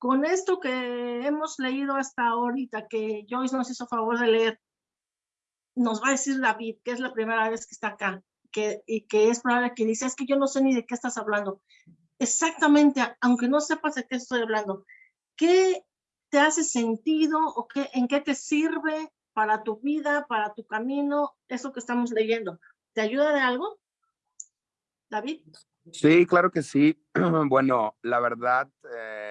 Con esto que hemos leído hasta ahorita, que Joyce nos hizo favor de leer, nos va a decir David, que es la primera vez que está acá que, y que es probable que dice, es que yo no sé ni de qué estás hablando. Exactamente, aunque no sepas de qué estoy hablando, ¿qué te hace sentido o qué, en qué te sirve para tu vida, para tu camino, eso que estamos leyendo? ¿Te ayuda de algo? David. Sí, claro que sí. Bueno, la verdad, eh,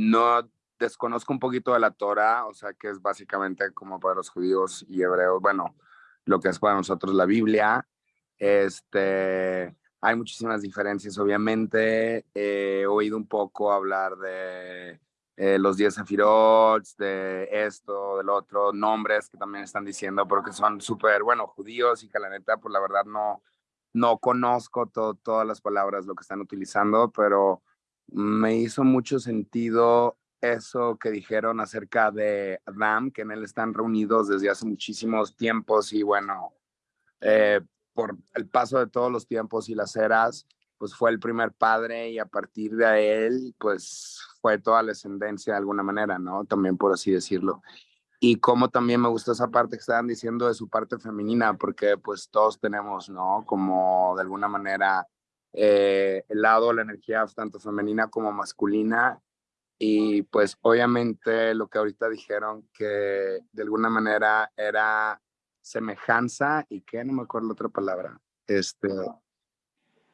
no desconozco un poquito de la Torah, o sea, que es básicamente como para los judíos y hebreos, bueno, lo que es para nosotros la Biblia. Este, hay muchísimas diferencias, obviamente. he oído un poco hablar de eh, los 10 Sefirot, de esto, del otro, nombres que también están diciendo, pero que son súper, bueno, judíos y que la neta, pues la verdad no, no conozco todas las palabras, lo que están utilizando, pero me hizo mucho sentido eso que dijeron acerca de Adam, que en él están reunidos desde hace muchísimos tiempos y bueno, eh, por el paso de todos los tiempos y las eras, pues fue el primer padre y a partir de él, pues fue toda la ascendencia de alguna manera, ¿no? También por así decirlo y como también me gustó esa parte que estaban diciendo de su parte femenina, porque pues todos tenemos, ¿no? Como de alguna manera eh, el lado, la energía tanto femenina como masculina. Y pues obviamente lo que ahorita dijeron que de alguna manera era semejanza y que no me acuerdo la otra palabra. Este,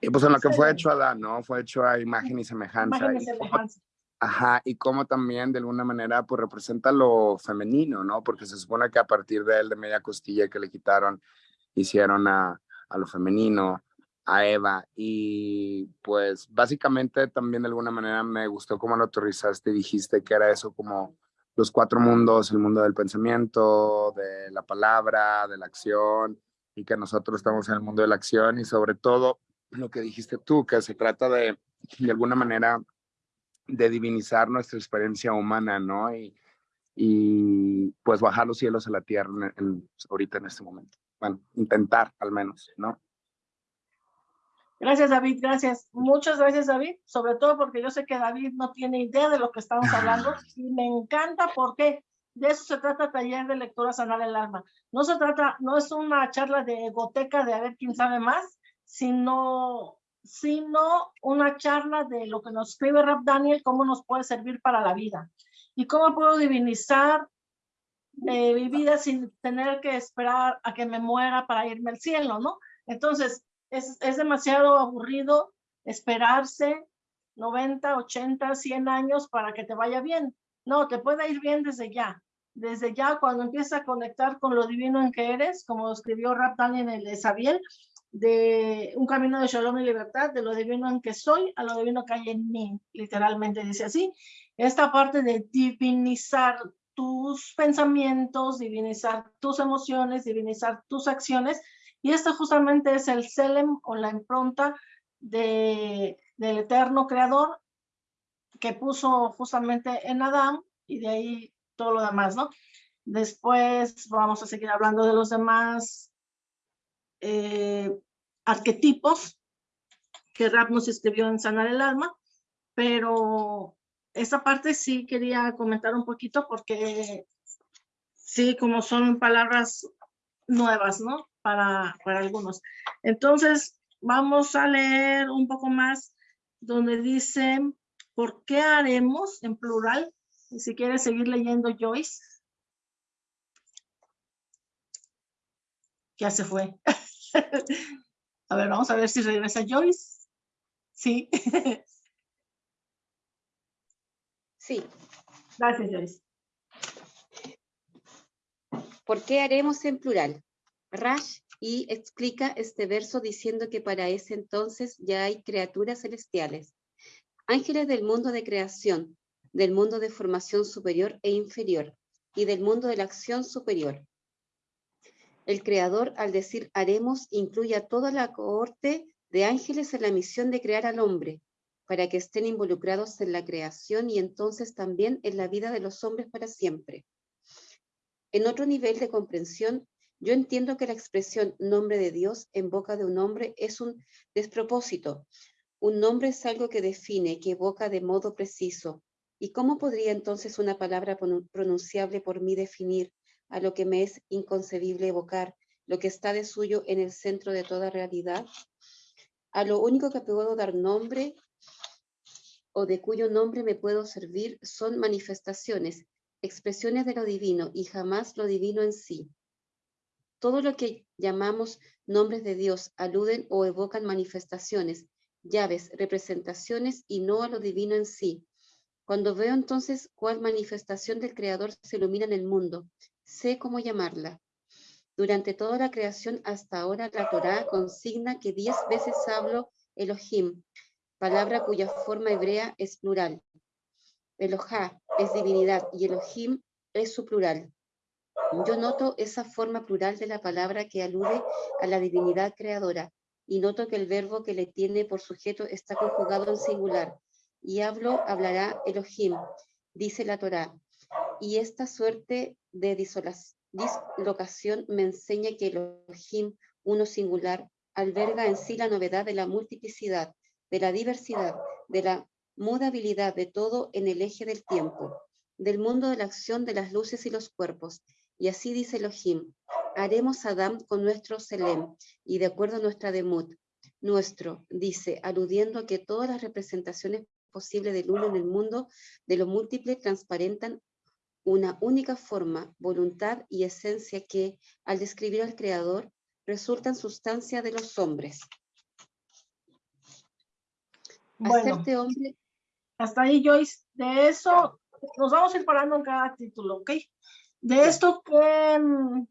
y pues en lo que fue hecho Adán, ¿no? Fue hecho a imagen y semejanza. Imagen y semejanza. Ajá, y como también de alguna manera pues representa lo femenino, ¿no? Porque se supone que a partir de él, de media costilla que le quitaron, hicieron a, a lo femenino, a Eva. Y pues básicamente también de alguna manera me gustó cómo lo autorizaste y dijiste que era eso como los cuatro mundos, el mundo del pensamiento, de la palabra, de la acción, y que nosotros estamos en el mundo de la acción y sobre todo lo que dijiste tú, que se trata de, de alguna manera, de divinizar nuestra experiencia humana, ¿no? Y, y pues bajar los cielos a la tierra ahorita en este momento. Bueno, intentar al menos, ¿no? Gracias, David, gracias. Muchas gracias, David, sobre todo porque yo sé que David no tiene idea de lo que estamos hablando y me encanta porque de eso se trata taller de lectura sanar el alma. No se trata, no es una charla de goteca de a ver quién sabe más, sino sino una charla de lo que nos escribe Rap Daniel, cómo nos puede servir para la vida y cómo puedo divinizar eh, mi vida sin tener que esperar a que me muera para irme al cielo, ¿no? Entonces, es, es demasiado aburrido esperarse 90, 80, 100 años para que te vaya bien. No, te puede ir bien desde ya. Desde ya, cuando empiezas a conectar con lo divino en que eres, como escribió Rap Daniel en el de Sabiel, de un camino de shalom y libertad, de lo divino en que soy a lo divino que hay en mí, literalmente dice así. Esta parte de divinizar tus pensamientos, divinizar tus emociones, divinizar tus acciones, y esto justamente es el Selem o la impronta de, del eterno creador que puso justamente en Adán y de ahí todo lo demás, ¿no? Después vamos a seguir hablando de los demás eh, arquetipos que Rap nos escribió en Sanar el Alma, pero esa parte sí quería comentar un poquito porque sí, como son palabras nuevas, ¿no? Para, para algunos. Entonces, vamos a leer un poco más donde dice, ¿por qué haremos en plural? Y si quieres seguir leyendo Joyce. Ya se fue. A ver, vamos a ver si regresa Joyce. Sí. Sí. Gracias, Joyce. ¿Por qué haremos en plural? Rash y explica este verso diciendo que para ese entonces ya hay criaturas celestiales, ángeles del mundo de creación, del mundo de formación superior e inferior y del mundo de la acción superior. El Creador, al decir haremos, incluye a toda la cohorte de ángeles en la misión de crear al hombre, para que estén involucrados en la creación y entonces también en la vida de los hombres para siempre. En otro nivel de comprensión, yo entiendo que la expresión nombre de Dios en boca de un hombre es un despropósito. Un nombre es algo que define, que evoca de modo preciso. ¿Y cómo podría entonces una palabra pronunciable por mí definir a lo que me es inconcebible evocar, lo que está de suyo en el centro de toda realidad, a lo único que puedo dar nombre o de cuyo nombre me puedo servir son manifestaciones, expresiones de lo divino y jamás lo divino en sí. Todo lo que llamamos nombres de Dios aluden o evocan manifestaciones, llaves, representaciones y no a lo divino en sí. Cuando veo entonces cuál manifestación del Creador se ilumina en el mundo, sé cómo llamarla. Durante toda la creación hasta ahora la Torá consigna que diez veces hablo Elohim, palabra cuya forma hebrea es plural. Elohá es divinidad y Elohim es su plural. Yo noto esa forma plural de la palabra que alude a la divinidad creadora y noto que el verbo que le tiene por sujeto está conjugado en singular. Y hablo, hablará Elohim, dice la Torá. Y esta suerte de dislocación me enseña que Elohim, uno singular, alberga en sí la novedad de la multiplicidad, de la diversidad, de la mudabilidad de todo en el eje del tiempo, del mundo de la acción de las luces y los cuerpos. Y así dice Elohim, haremos Adam con nuestro Selem, y de acuerdo a nuestra Demut, nuestro, dice, aludiendo a que todas las representaciones posibles del uno en el mundo de lo múltiple transparentan una única forma, voluntad y esencia que, al describir al Creador, resultan sustancia de los hombres. Bueno, hombre... hasta ahí Joyce, de eso nos vamos a ir parando en cada título, ¿ok? De esto, ¿qué,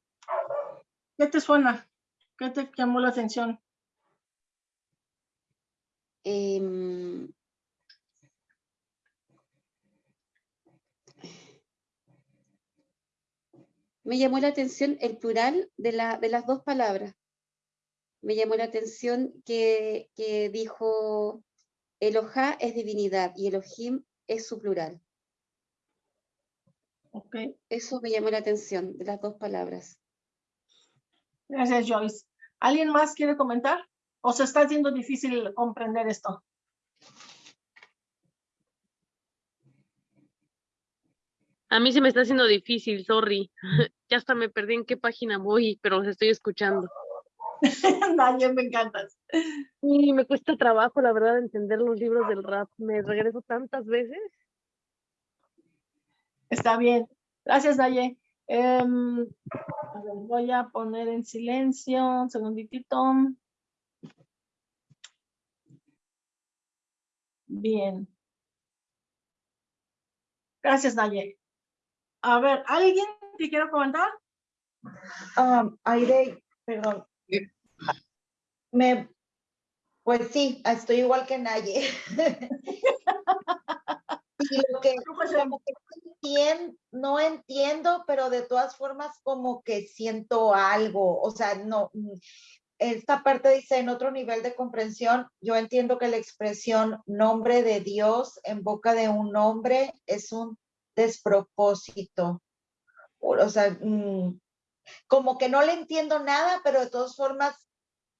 ¿qué te suena? ¿Qué te llamó la atención? Em, me llamó la atención el plural de, la, de las dos palabras. Me llamó la atención que, que dijo Elohá es divinidad y Elohim es su plural. Okay. Eso me llamó la atención de las dos palabras. Gracias, Joyce. ¿Alguien más quiere comentar? ¿O se está haciendo difícil comprender esto? A mí se me está haciendo difícil, sorry. ya hasta me perdí en qué página voy, pero los estoy escuchando. Daniel, me encantas. Y me cuesta trabajo, la verdad, entender los libros del rap. Me regreso tantas veces. Está bien. Gracias, Naye. Em, voy a poner en silencio un segunditito. Bien. Gracias, Naye. A ver, ¿alguien te quiere comentar? Um, Aire, perdón. Me, pues sí, estoy igual que Naye. lo que, no entiendo, pero de todas formas como que siento algo, o sea, no, esta parte dice en otro nivel de comprensión, yo entiendo que la expresión nombre de Dios en boca de un hombre es un despropósito. O sea, mm, como que no le entiendo nada, pero de todas formas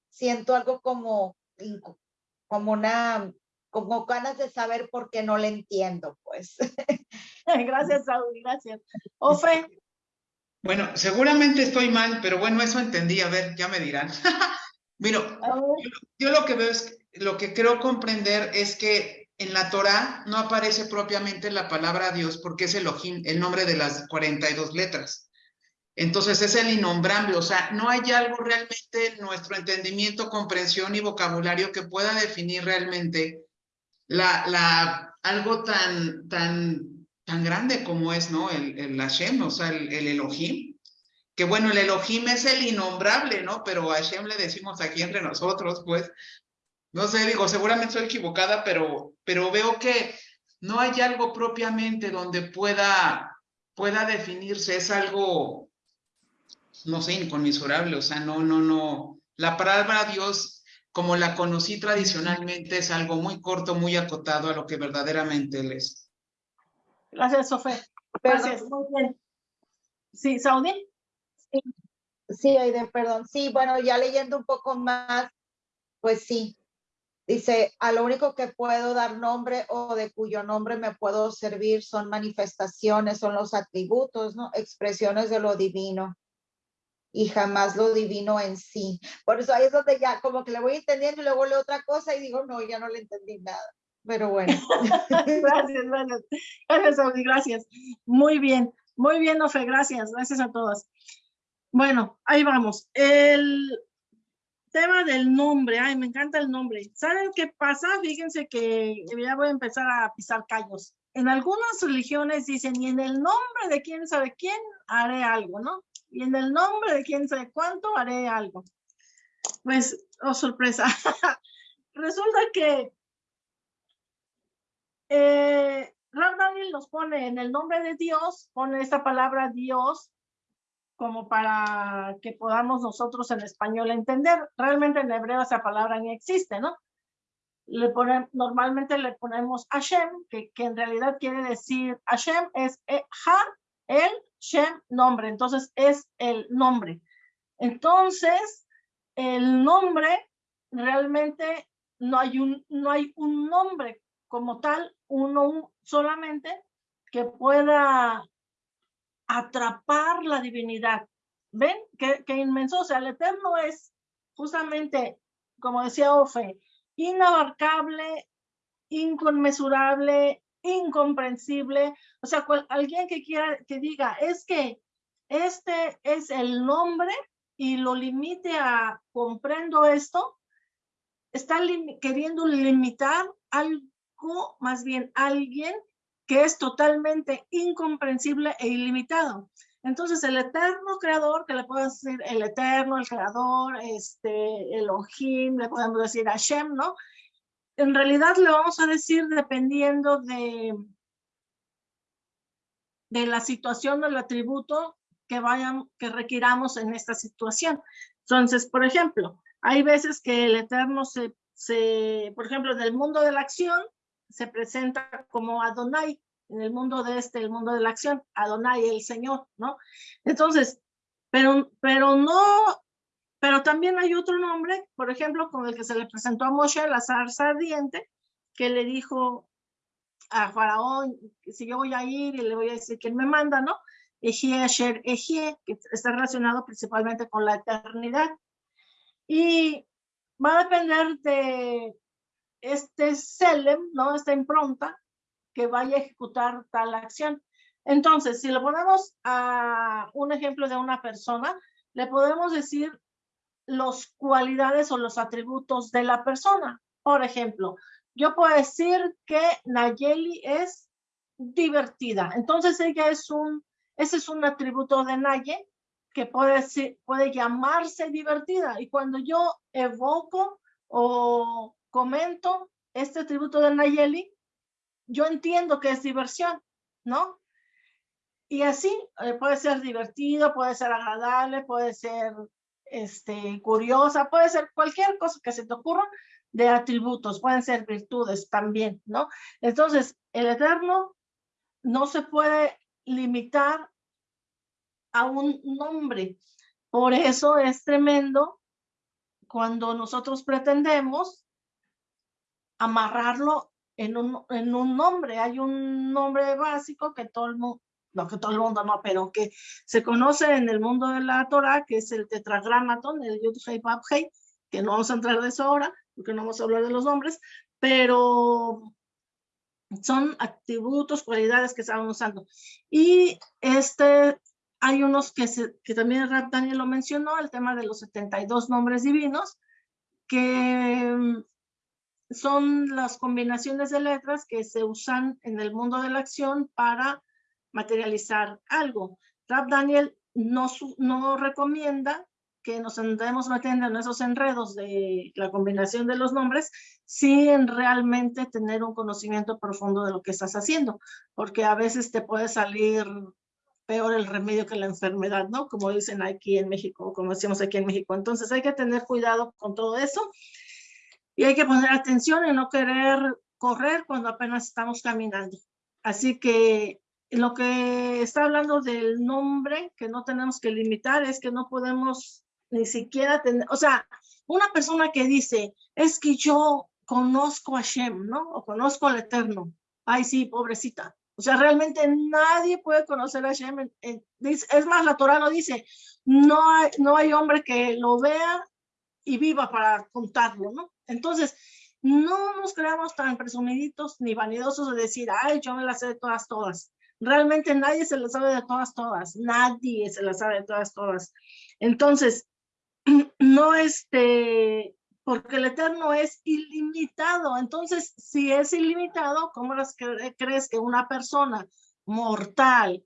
siento algo como, como una como ganas de saber por qué no le entiendo, pues. gracias, Saúl, gracias. Ofe. Bueno, seguramente estoy mal, pero bueno, eso entendí, a ver, ya me dirán. Mira, yo, lo que veo es, lo que creo comprender es que en la Torah no aparece propiamente la palabra Dios porque es Elohim, el nombre de las 42 letras. Entonces es el innombrable, o sea, no hay algo realmente en nuestro entendimiento, comprensión y vocabulario que pueda definir realmente la, la, algo tan, tan, tan grande como es, ¿no? El, el Hashem, o sea, el, el, Elohim. Que bueno, el Elohim es el innombrable, ¿no? Pero a Hashem le decimos aquí entre nosotros, pues. No sé, digo, seguramente soy equivocada, pero, pero veo que no hay algo propiamente donde pueda, pueda definirse. Es algo, no sé, inconmensurable. O sea, no, no, no. La palabra Dios como la conocí tradicionalmente, es algo muy corto, muy acotado a lo que verdaderamente él es. Gracias, Sofía. Gracias, muy bien. Sí, Saudi. Sí, sí, Aiden, perdón. Sí, bueno, ya leyendo un poco más, pues sí. Dice, a lo único que puedo dar nombre o de cuyo nombre me puedo servir son manifestaciones, son los atributos, ¿no? Expresiones de lo divino y jamás lo divino en sí. Por eso ahí es donde ya como que le voy entendiendo y luego leo otra cosa y digo, no, ya no le entendí nada. Pero bueno. gracias, gracias. Gracias. Muy bien, muy bien, Ofe, gracias. Gracias a todas. Bueno, ahí vamos. El tema del nombre, ay, me encanta el nombre. ¿Saben qué pasa? Fíjense que ya voy a empezar a pisar callos. En algunas religiones dicen, y en el nombre de quién sabe quién haré algo, ¿no? Y en el nombre de quién sabe cuánto haré algo. Pues, oh sorpresa, resulta que eh, Daniel nos pone en el nombre de Dios, pone esta palabra Dios como para que podamos nosotros en español entender. Realmente en hebreo esa palabra ni existe, ¿no? Le ponen, normalmente le ponemos Hashem, que, que en realidad quiere decir Hashem es eh, Ha, el Shem, nombre. Entonces es el nombre. Entonces, el nombre realmente no hay un, no hay un nombre como tal, uno solamente que pueda atrapar la divinidad. ¿Ven? Qué, inmenso. O sea, el eterno es justamente, como decía Ofe, inabarcable, inconmensurable, incomprensible. O sea, alguien que quiera que diga, es que este es el nombre y lo limite a comprendo esto, está queriendo limitar algo, más bien alguien que es totalmente incomprensible e ilimitado. Entonces, el eterno creador, que le podemos decir el eterno, el creador, este, Elohim, le podemos decir Hashem, ¿no? En realidad le vamos a decir dependiendo de, de la situación del atributo que vayan, que requiramos en esta situación. Entonces, por ejemplo, hay veces que el eterno se, se por ejemplo, en el mundo de la acción, se presenta como Adonai, en el mundo de este, el mundo de la acción, Adonai, el Señor, ¿no? Entonces, pero, pero no, pero también hay otro nombre, por ejemplo, con el que se le presentó a Moshe, la zarza ardiente, que le dijo a Faraón, si yo voy a ir y le voy a decir quién me manda, ¿no? Ejie, Asher, Ejie, que está relacionado principalmente con la eternidad. Y va a depender de este Selem, ¿no? Esta impronta que vaya a ejecutar tal acción. Entonces, si le ponemos a un ejemplo de una persona, le podemos decir los cualidades o los atributos de la persona. Por ejemplo, yo puedo decir que Nayeli es divertida. Entonces ella es un, ese es un atributo de Naye que puede, puede llamarse divertida. Y cuando yo evoco o comento este atributo de Nayeli, yo entiendo que es diversión, ¿no? Y así eh, puede ser divertido, puede ser agradable, puede ser este, curiosa, puede ser cualquier cosa que se te ocurra de atributos, pueden ser virtudes también, ¿no? Entonces, el eterno no se puede limitar a un nombre. Por eso es tremendo cuando nosotros pretendemos amarrarlo en un, en un nombre. Hay un nombre básico que todo el mundo, no que todo el mundo no, pero que se conoce en el mundo de la Torah, que es el tetragramaton, el Yud Hei Bab Hei, que no vamos a entrar de eso ahora, porque no vamos a hablar de los nombres, pero son atributos, cualidades que estaban usando. Y este, hay unos que, se, que también Daniel lo mencionó, el tema de los 72 nombres divinos, que son las combinaciones de letras que se usan en el mundo de la acción para materializar algo. Rap Daniel no, no recomienda que nos andemos metiendo en esos enredos de la combinación de los nombres sin realmente tener un conocimiento profundo de lo que estás haciendo, porque a veces te puede salir peor el remedio que la enfermedad, ¿no? Como dicen aquí en México, como decimos aquí en México. Entonces hay que tener cuidado con todo eso y hay que poner atención y no querer correr cuando apenas estamos caminando. Así que lo que está hablando del nombre que no tenemos que limitar es que no podemos ni siquiera tener, o sea, una persona que dice, es que yo conozco a Shem, ¿no? O conozco al Eterno. Ay, sí, pobrecita. O sea, realmente nadie puede conocer a Shem. Es más, la Torah lo dice, no hay, no hay hombre que lo vea y viva para contarlo, ¿no? Entonces, no nos creamos tan presumiditos ni vanidosos de decir, ay, yo me las sé todas, todas. Realmente nadie se las sabe de todas, todas. Nadie se las sabe de todas, todas. Entonces, no este, porque el eterno es ilimitado. Entonces, si es ilimitado, ¿cómo crees que una persona mortal,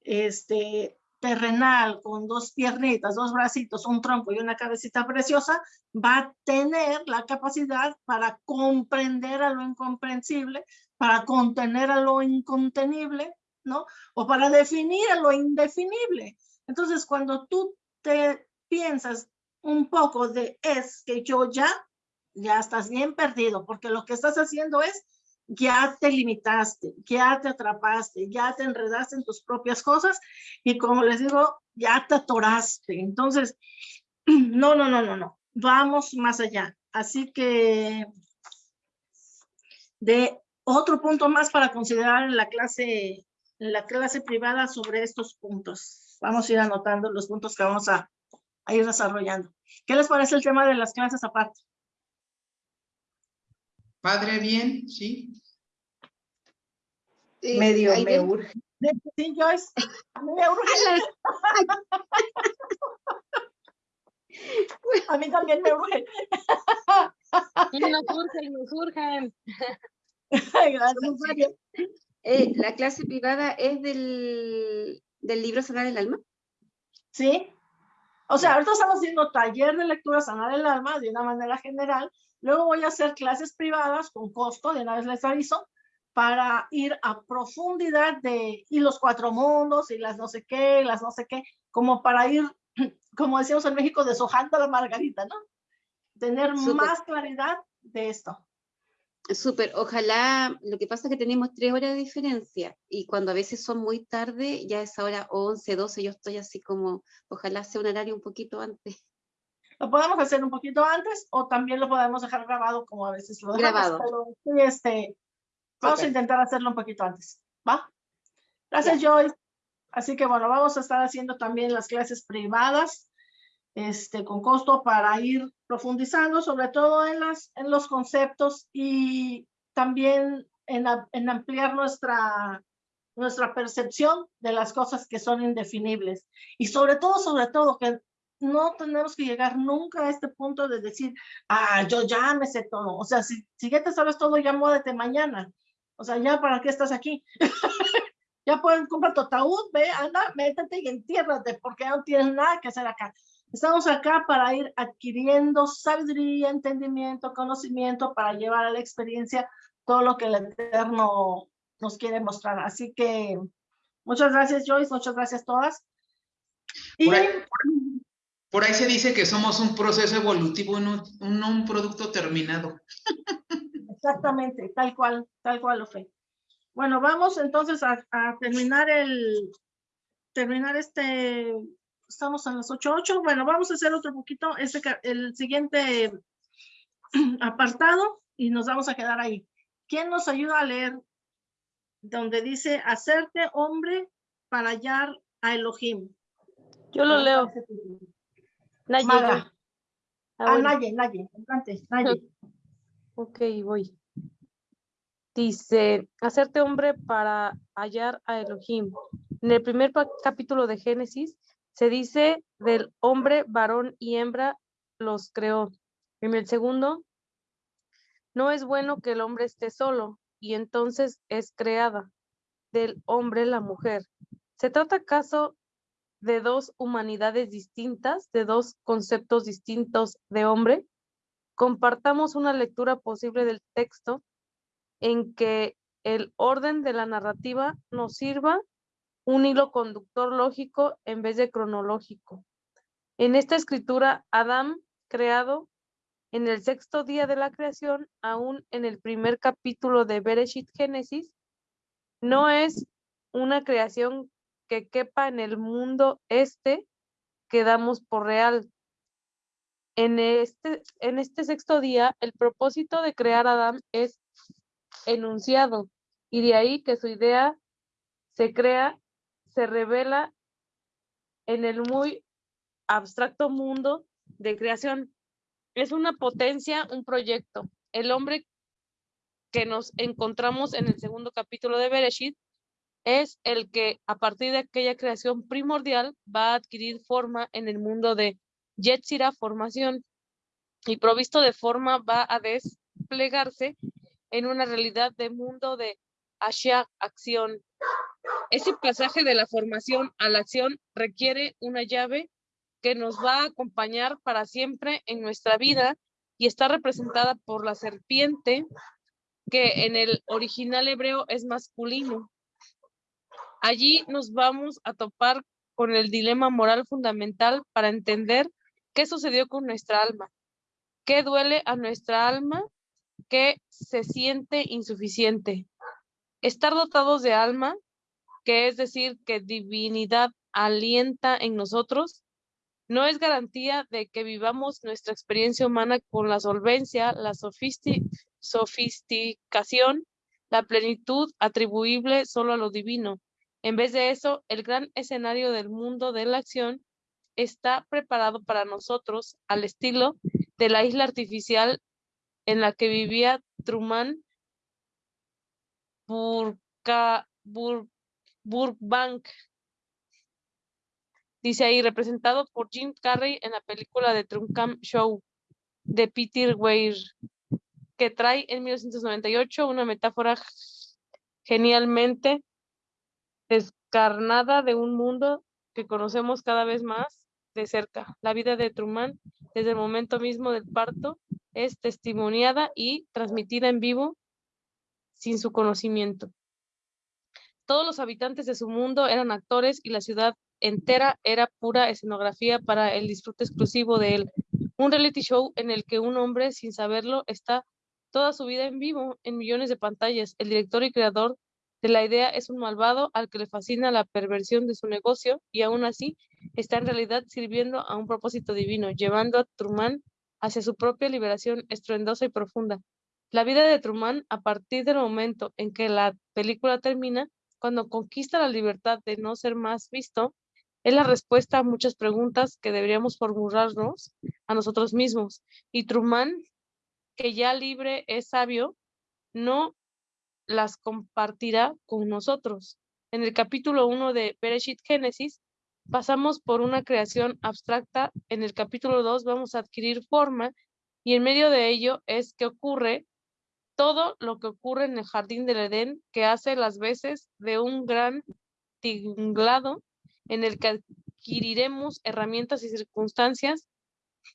este, terrenal, con dos piernitas, dos bracitos, un tronco y una cabecita preciosa, va a tener la capacidad para comprender a lo incomprensible, para contener a lo incontenible, ¿no? O para definir lo indefinible. Entonces, cuando tú te piensas un poco de es que yo ya, ya estás bien perdido, porque lo que estás haciendo es ya te limitaste, ya te atrapaste, ya te enredaste en tus propias cosas y como les digo, ya te atoraste. Entonces, no, no, no, no, no, vamos más allá. Así que de otro punto más para considerar en la clase, en la clase privada sobre estos puntos. Vamos a ir anotando los puntos que vamos a, a ir desarrollando. ¿Qué les parece el tema de las clases aparte? Padre, bien, sí. Medio me urge. Sí, Joyce. A mí me urge. A mí también me urge. nos urgen, nos urgen. Gracias. Eh, ¿La clase privada es del, del libro Sanar el Alma? Sí. O sea, ahorita estamos haciendo taller de lectura Sanar el Alma de una manera general Luego voy a hacer clases privadas con costo, de una vez les aviso, para ir a profundidad de, y los cuatro mundos, y las no sé qué, las no sé qué, como para ir, como decíamos en México, deshojando la margarita, ¿no? Tener más claridad de esto. Súper, ojalá, lo que pasa es que tenemos tres horas de diferencia y cuando a veces son muy tarde, ya es ahora 11, 12, yo estoy así como, ojalá sea un horario un poquito antes. Lo podemos hacer un poquito antes o también lo podemos dejar grabado como a veces lo dejamos. Grabado. este, vamos a intentar hacerlo un poquito antes, ¿va? Gracias, Joy. Así que bueno, vamos a estar haciendo también las clases privadas este, con costo para ir profundizando, sobre todo en, las, en los conceptos y también en, en ampliar nuestra, nuestra percepción de las cosas que son indefinibles. Y sobre todo, sobre todo, que no tenemos que llegar nunca a este punto de decir, ah, yo ya me sé todo. O sea, si, si ya te sabes todo, ya muévete mañana. O sea, ya para qué estás aquí. ya pueden comprar tu ataúd, ve, anda, métete y entiérrate, porque no tienes nada que hacer acá. Estamos acá para ir adquiriendo sabiduría, entendimiento, conocimiento, para llevar a la experiencia todo lo que el Eterno nos quiere mostrar. Así que muchas gracias, Joyce, muchas gracias todas. Y, por ahí se dice que somos un proceso evolutivo, no un, producto terminado. Exactamente, tal cual, tal cual lo fue. Bueno, vamos entonces a, terminar el, terminar este, estamos a las 8.8, bueno, vamos a hacer otro poquito, este, el siguiente apartado y nos vamos a quedar ahí. ¿Quién nos ayuda a leer? Donde dice, hacerte hombre para hallar a Elohim. Yo lo leo. Naye. Ah, ah Naye, Naye, Naye. Ok, voy. Dice, hacerte hombre para hallar a Elohim. En el primer capítulo de Génesis se dice del hombre, varón y hembra los creó. En el segundo, no es bueno que el hombre esté solo y entonces es creada del hombre la mujer. ¿Se trata acaso de dos humanidades distintas, de dos conceptos distintos de hombre, compartamos una lectura posible del texto en que el orden de la narrativa nos sirva un hilo conductor lógico en vez de cronológico. En esta escritura, Adán, creado en el sexto día de la creación, aún en el primer capítulo de Bereshit Génesis, no es una creación que quepa en el mundo este que damos por real. En este, en este sexto día, el propósito de crear a Adán es enunciado y de ahí que su idea se crea, se revela en el muy abstracto mundo de creación. Es una potencia, un proyecto. El hombre que nos encontramos en el segundo capítulo de Bereshit es el que a partir de aquella creación primordial va a adquirir forma en el mundo de Yetzira, formación, y provisto de forma va a desplegarse en una realidad de mundo de Ashia, acción. Ese pasaje de la formación a la acción requiere una llave que nos va a acompañar para siempre en nuestra vida y está representada por la serpiente, que en el original hebreo es masculino. Allí nos vamos a topar con el dilema moral fundamental para entender qué sucedió con nuestra alma, qué duele a nuestra alma, qué se siente insuficiente. Estar dotados de alma, que es decir, que divinidad alienta en nosotros, no es garantía de que vivamos nuestra experiencia humana con la solvencia, la sofisticación, la plenitud atribuible solo a lo divino. En vez de eso, el gran escenario del mundo de la acción está preparado para nosotros al estilo de la isla artificial en la que vivía Truman Burbank. Dice ahí, representado por Jim Carrey en la película de Truman Show de Peter Weir, que trae en 1998 una metáfora genialmente descarnada de un mundo que conocemos cada vez más de cerca. La vida de Truman, desde el momento mismo del parto, es testimoniada y transmitida en vivo sin su conocimiento. Todos los habitantes de su mundo eran actores y la ciudad entera era pura escenografía para el disfrute exclusivo de él. Un reality show en el que un hombre, sin saberlo, está toda su vida en vivo en millones de pantallas. El director y creador de la idea es un malvado al que le fascina la perversión de su negocio y aún así está en realidad sirviendo a un propósito divino, llevando a Truman hacia su propia liberación estruendosa y profunda. La vida de Truman, a partir del momento en que la película termina, cuando conquista la libertad de no ser más visto, es la respuesta a muchas preguntas que deberíamos formularnos a nosotros mismos. Y Truman, que ya libre es sabio, no las compartirá con nosotros. En el capítulo 1 de Bereshit Génesis, pasamos por una creación abstracta, en el capítulo 2 vamos a adquirir forma y en medio de ello es que ocurre todo lo que ocurre en el jardín del Edén, que hace las veces de un gran tinglado en el que adquiriremos herramientas y circunstancias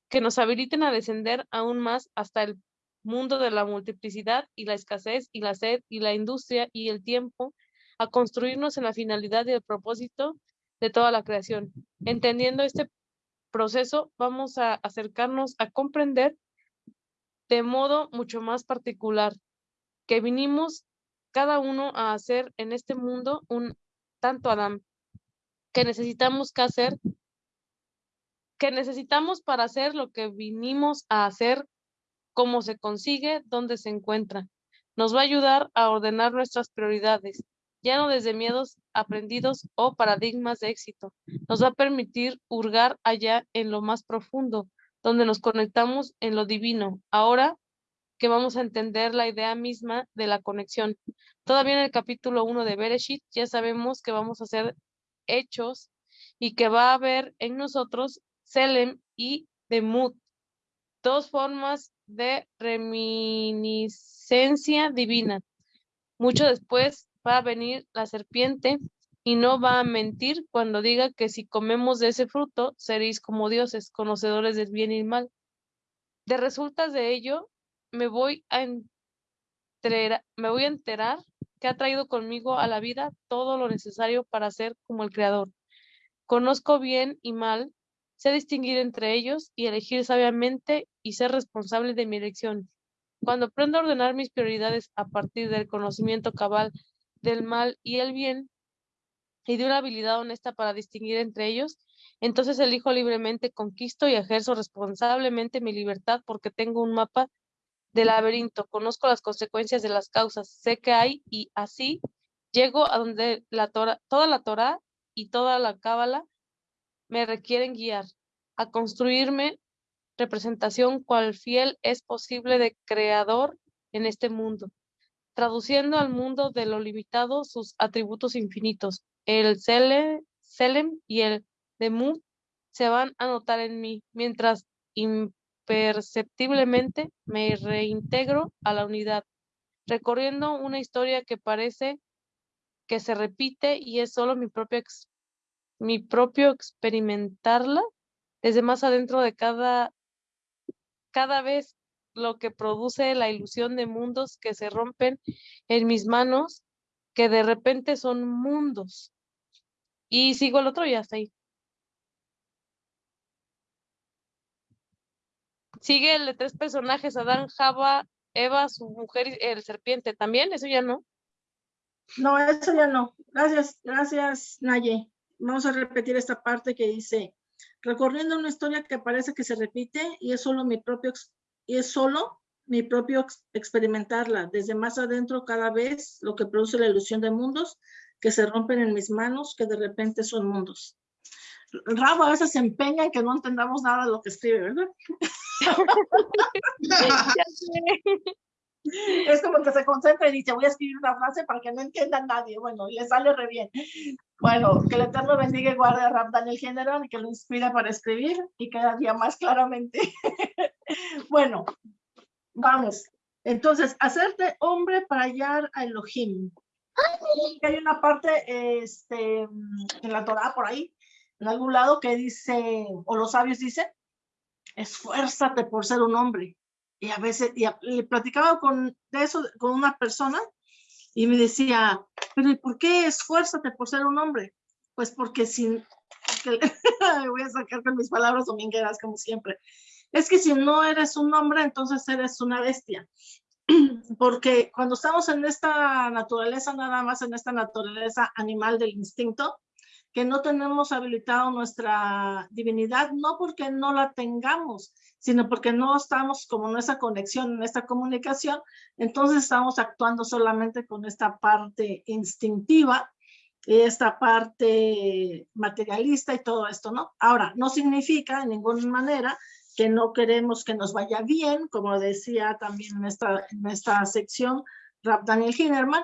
que nos habiliten a descender aún más hasta el mundo de la multiplicidad y la escasez y la sed y la industria y el tiempo, a construirnos en la finalidad y el propósito de toda la creación. Entendiendo este proceso, vamos a acercarnos a comprender de modo mucho más particular que vinimos cada uno a hacer en este mundo un tanto Adán, que necesitamos que hacer, que necesitamos para hacer lo que vinimos a hacer cómo se consigue, dónde se encuentra. Nos va a ayudar a ordenar nuestras prioridades, ya no desde miedos aprendidos o paradigmas de éxito. Nos va a permitir hurgar allá en lo más profundo, donde nos conectamos en lo divino. Ahora que vamos a entender la idea misma de la conexión. Todavía en el capítulo 1 de Bereshit ya sabemos que vamos a ser hechos y que va a haber en nosotros Selem y Demut, dos formas de reminiscencia divina. Mucho después va a venir la serpiente y no va a mentir cuando diga que si comemos de ese fruto seréis como dioses, conocedores del bien y el mal. De resultas de ello, me voy a enterar, me voy a enterar que ha traído conmigo a la vida todo lo necesario para ser como el Creador. Conozco bien y mal Sé distinguir entre ellos y elegir sabiamente y ser responsable de mi elección. Cuando aprendo a ordenar mis prioridades a partir del conocimiento cabal del mal y el bien y de una habilidad honesta para distinguir entre ellos, entonces elijo libremente, conquisto y ejerzo responsablemente mi libertad porque tengo un mapa del laberinto, conozco las consecuencias de las causas, sé que hay y así llego a donde la toda la Torah y toda la Cábala me requieren guiar a construirme representación cual fiel es posible de creador en este mundo. traduciendo al mundo de lo limitado sus atributos infinitos. El Sele, Selem y el Demut se van a notar en mí, mientras imperceptiblemente me reintegro a la unidad, recorriendo una historia que parece que se repite y es solo mi propio, mi propio experimentarla desde más adentro de cada, cada vez lo que produce la ilusión de mundos que se rompen en mis manos, que de repente son mundos. Y sigo el otro y hasta ahí. Sigue el de tres personajes, Adán, Java, Eva, su mujer y el serpiente. ¿También? ¿Eso ya no? No, eso ya no. Gracias, gracias, Naye. Vamos a repetir esta parte que dice, recorriendo una historia que parece que se repite y es solo mi propio, y es solo mi propio experimentarla, desde más adentro cada vez lo que produce la ilusión de mundos que se rompen en mis manos, que de repente son mundos. Rabo a veces se empeña en que no entendamos nada de lo que escribe, ¿verdad? es como que se concentra y dice, voy a escribir una frase para que no entienda nadie. Bueno, y le sale re bien. Bueno, que el Eterno bendiga y guarde a Rab Daniel General que lo inspira para escribir y cada día más claramente. bueno, vamos. Entonces, hacerte hombre para hallar a Elohim. Hay una parte este, en la Torah por ahí, en algún lado, que dice, o los sabios dicen, esfuérzate por ser un hombre. Y a veces, y le platicaba con, de eso con una persona y me decía, pero ¿y por qué esfuérzate por ser un hombre? Pues porque sin, voy a sacar con mis palabras domingueras como siempre, es que si no eres un hombre, entonces eres una bestia. Porque cuando estamos en esta naturaleza, nada más en esta naturaleza animal del instinto, que no tenemos habilitado nuestra divinidad, no porque no la tengamos, sino porque no estamos como en esa conexión, en esta comunicación, entonces estamos actuando solamente con esta parte instintiva, esta parte materialista y todo esto, ¿no? Ahora, no significa en ninguna manera que no queremos que nos vaya bien, como decía también en esta, en esta sección Daniel Hinnerman,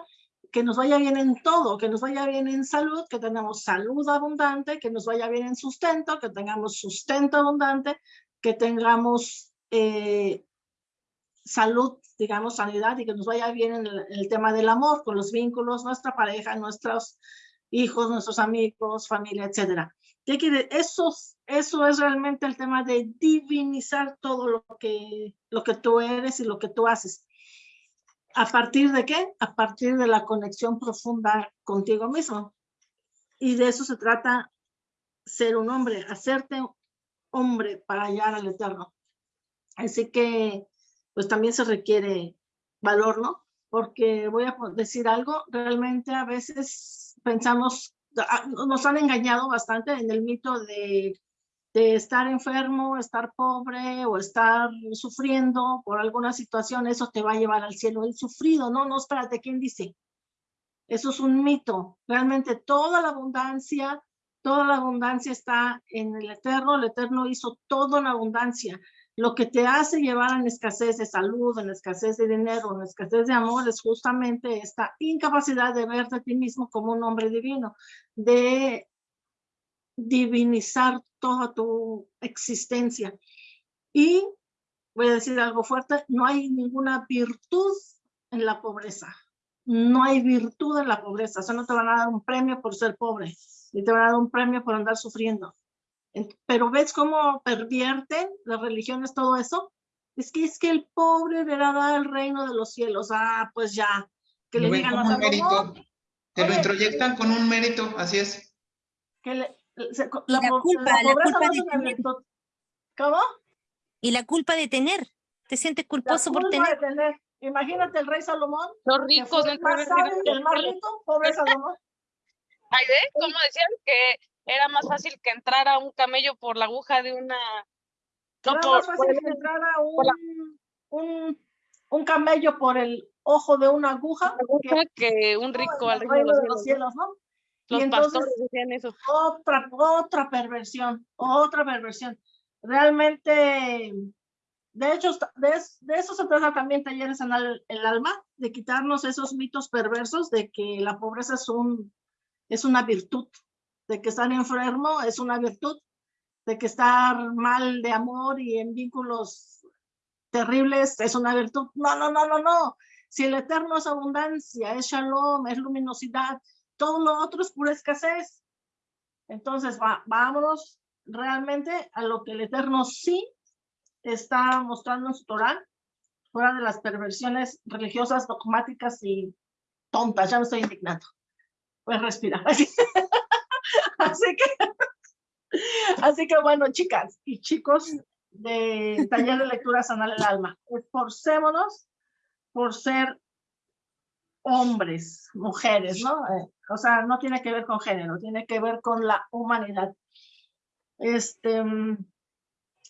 que nos vaya bien en todo, que nos vaya bien en salud, que tengamos salud abundante, que nos vaya bien en sustento, que tengamos sustento abundante, que tengamos eh, salud, digamos, sanidad y que nos vaya bien en el, tema del amor, con los vínculos, nuestra pareja, nuestros hijos, nuestros amigos, familia, etcétera. Eso, eso es realmente el tema de divinizar todo lo que, lo que tú eres y lo que tú haces. ¿A partir de qué? A partir de la conexión profunda contigo mismo. Y de eso se trata ser un hombre, hacerte hombre para hallar al Eterno. Así que, pues también se requiere valor, ¿no? Porque voy a decir algo, realmente a veces pensamos, nos han engañado bastante en el mito de de estar enfermo, estar pobre o estar sufriendo por alguna situación, eso te va a llevar al cielo. El sufrido, no, no, espérate, ¿quién dice? Eso es un mito. Realmente toda la abundancia, toda la abundancia está en el Eterno. El Eterno hizo todo en abundancia. Lo que te hace llevar en escasez de salud, en escasez de dinero, en escasez de amor, es justamente esta incapacidad de verte a ti mismo como un hombre divino, de divinizar toda tu existencia. Y voy a decir algo fuerte, no hay ninguna virtud en la pobreza. No hay virtud en la pobreza. O sea, no te van a dar un premio por ser pobre, ni te van a dar un premio por andar sufriendo. Pero ves cómo pervierten las religiones todo eso. Es que es que el pobre heredará el reino de los cielos. Ah, pues ya. Que le digan a mérito. Te lo introyectan con un mérito, así es. Que le, la, culpa, la, culpa de tener. ¿Cómo? Y la culpa de tener. Te sientes culposo por tener. Imagínate el rey Salomón. Los ricos del más el más rico, pobre Salomón. Ay, ¿de? ¿Cómo decían que era más fácil que entrara un camello por la aguja de una. No, era más fácil que entrara un, un, un, camello por el ojo de una aguja, que, un rico al reino de los cielos, ¿no? Los entonces, pastores decían eso. Otra, otra perversión, otra perversión. Realmente de hecho, de, de, eso se trata también talleres en el, el, alma, de quitarnos esos mitos perversos de que la pobreza es, un, es una virtud, de que estar enfermo es una virtud, de que estar mal de amor y en vínculos terribles es una virtud. No, no, no, no, no. Si el eterno es abundancia, es shalom, es luminosidad, todo lo otro es pura escasez. Entonces, va, vámonos realmente a lo que el eterno sí está mostrando en su Torah, fuera de las perversiones religiosas, dogmáticas y tontas. Ya me estoy indignando. Pues respirar. Así que, así que bueno, chicas y chicos de taller de lectura sanar el alma, esforcémonos por ser hombres, mujeres, ¿no? Eh, o sea, no tiene que ver con género, tiene que ver con la humanidad. Este, mm,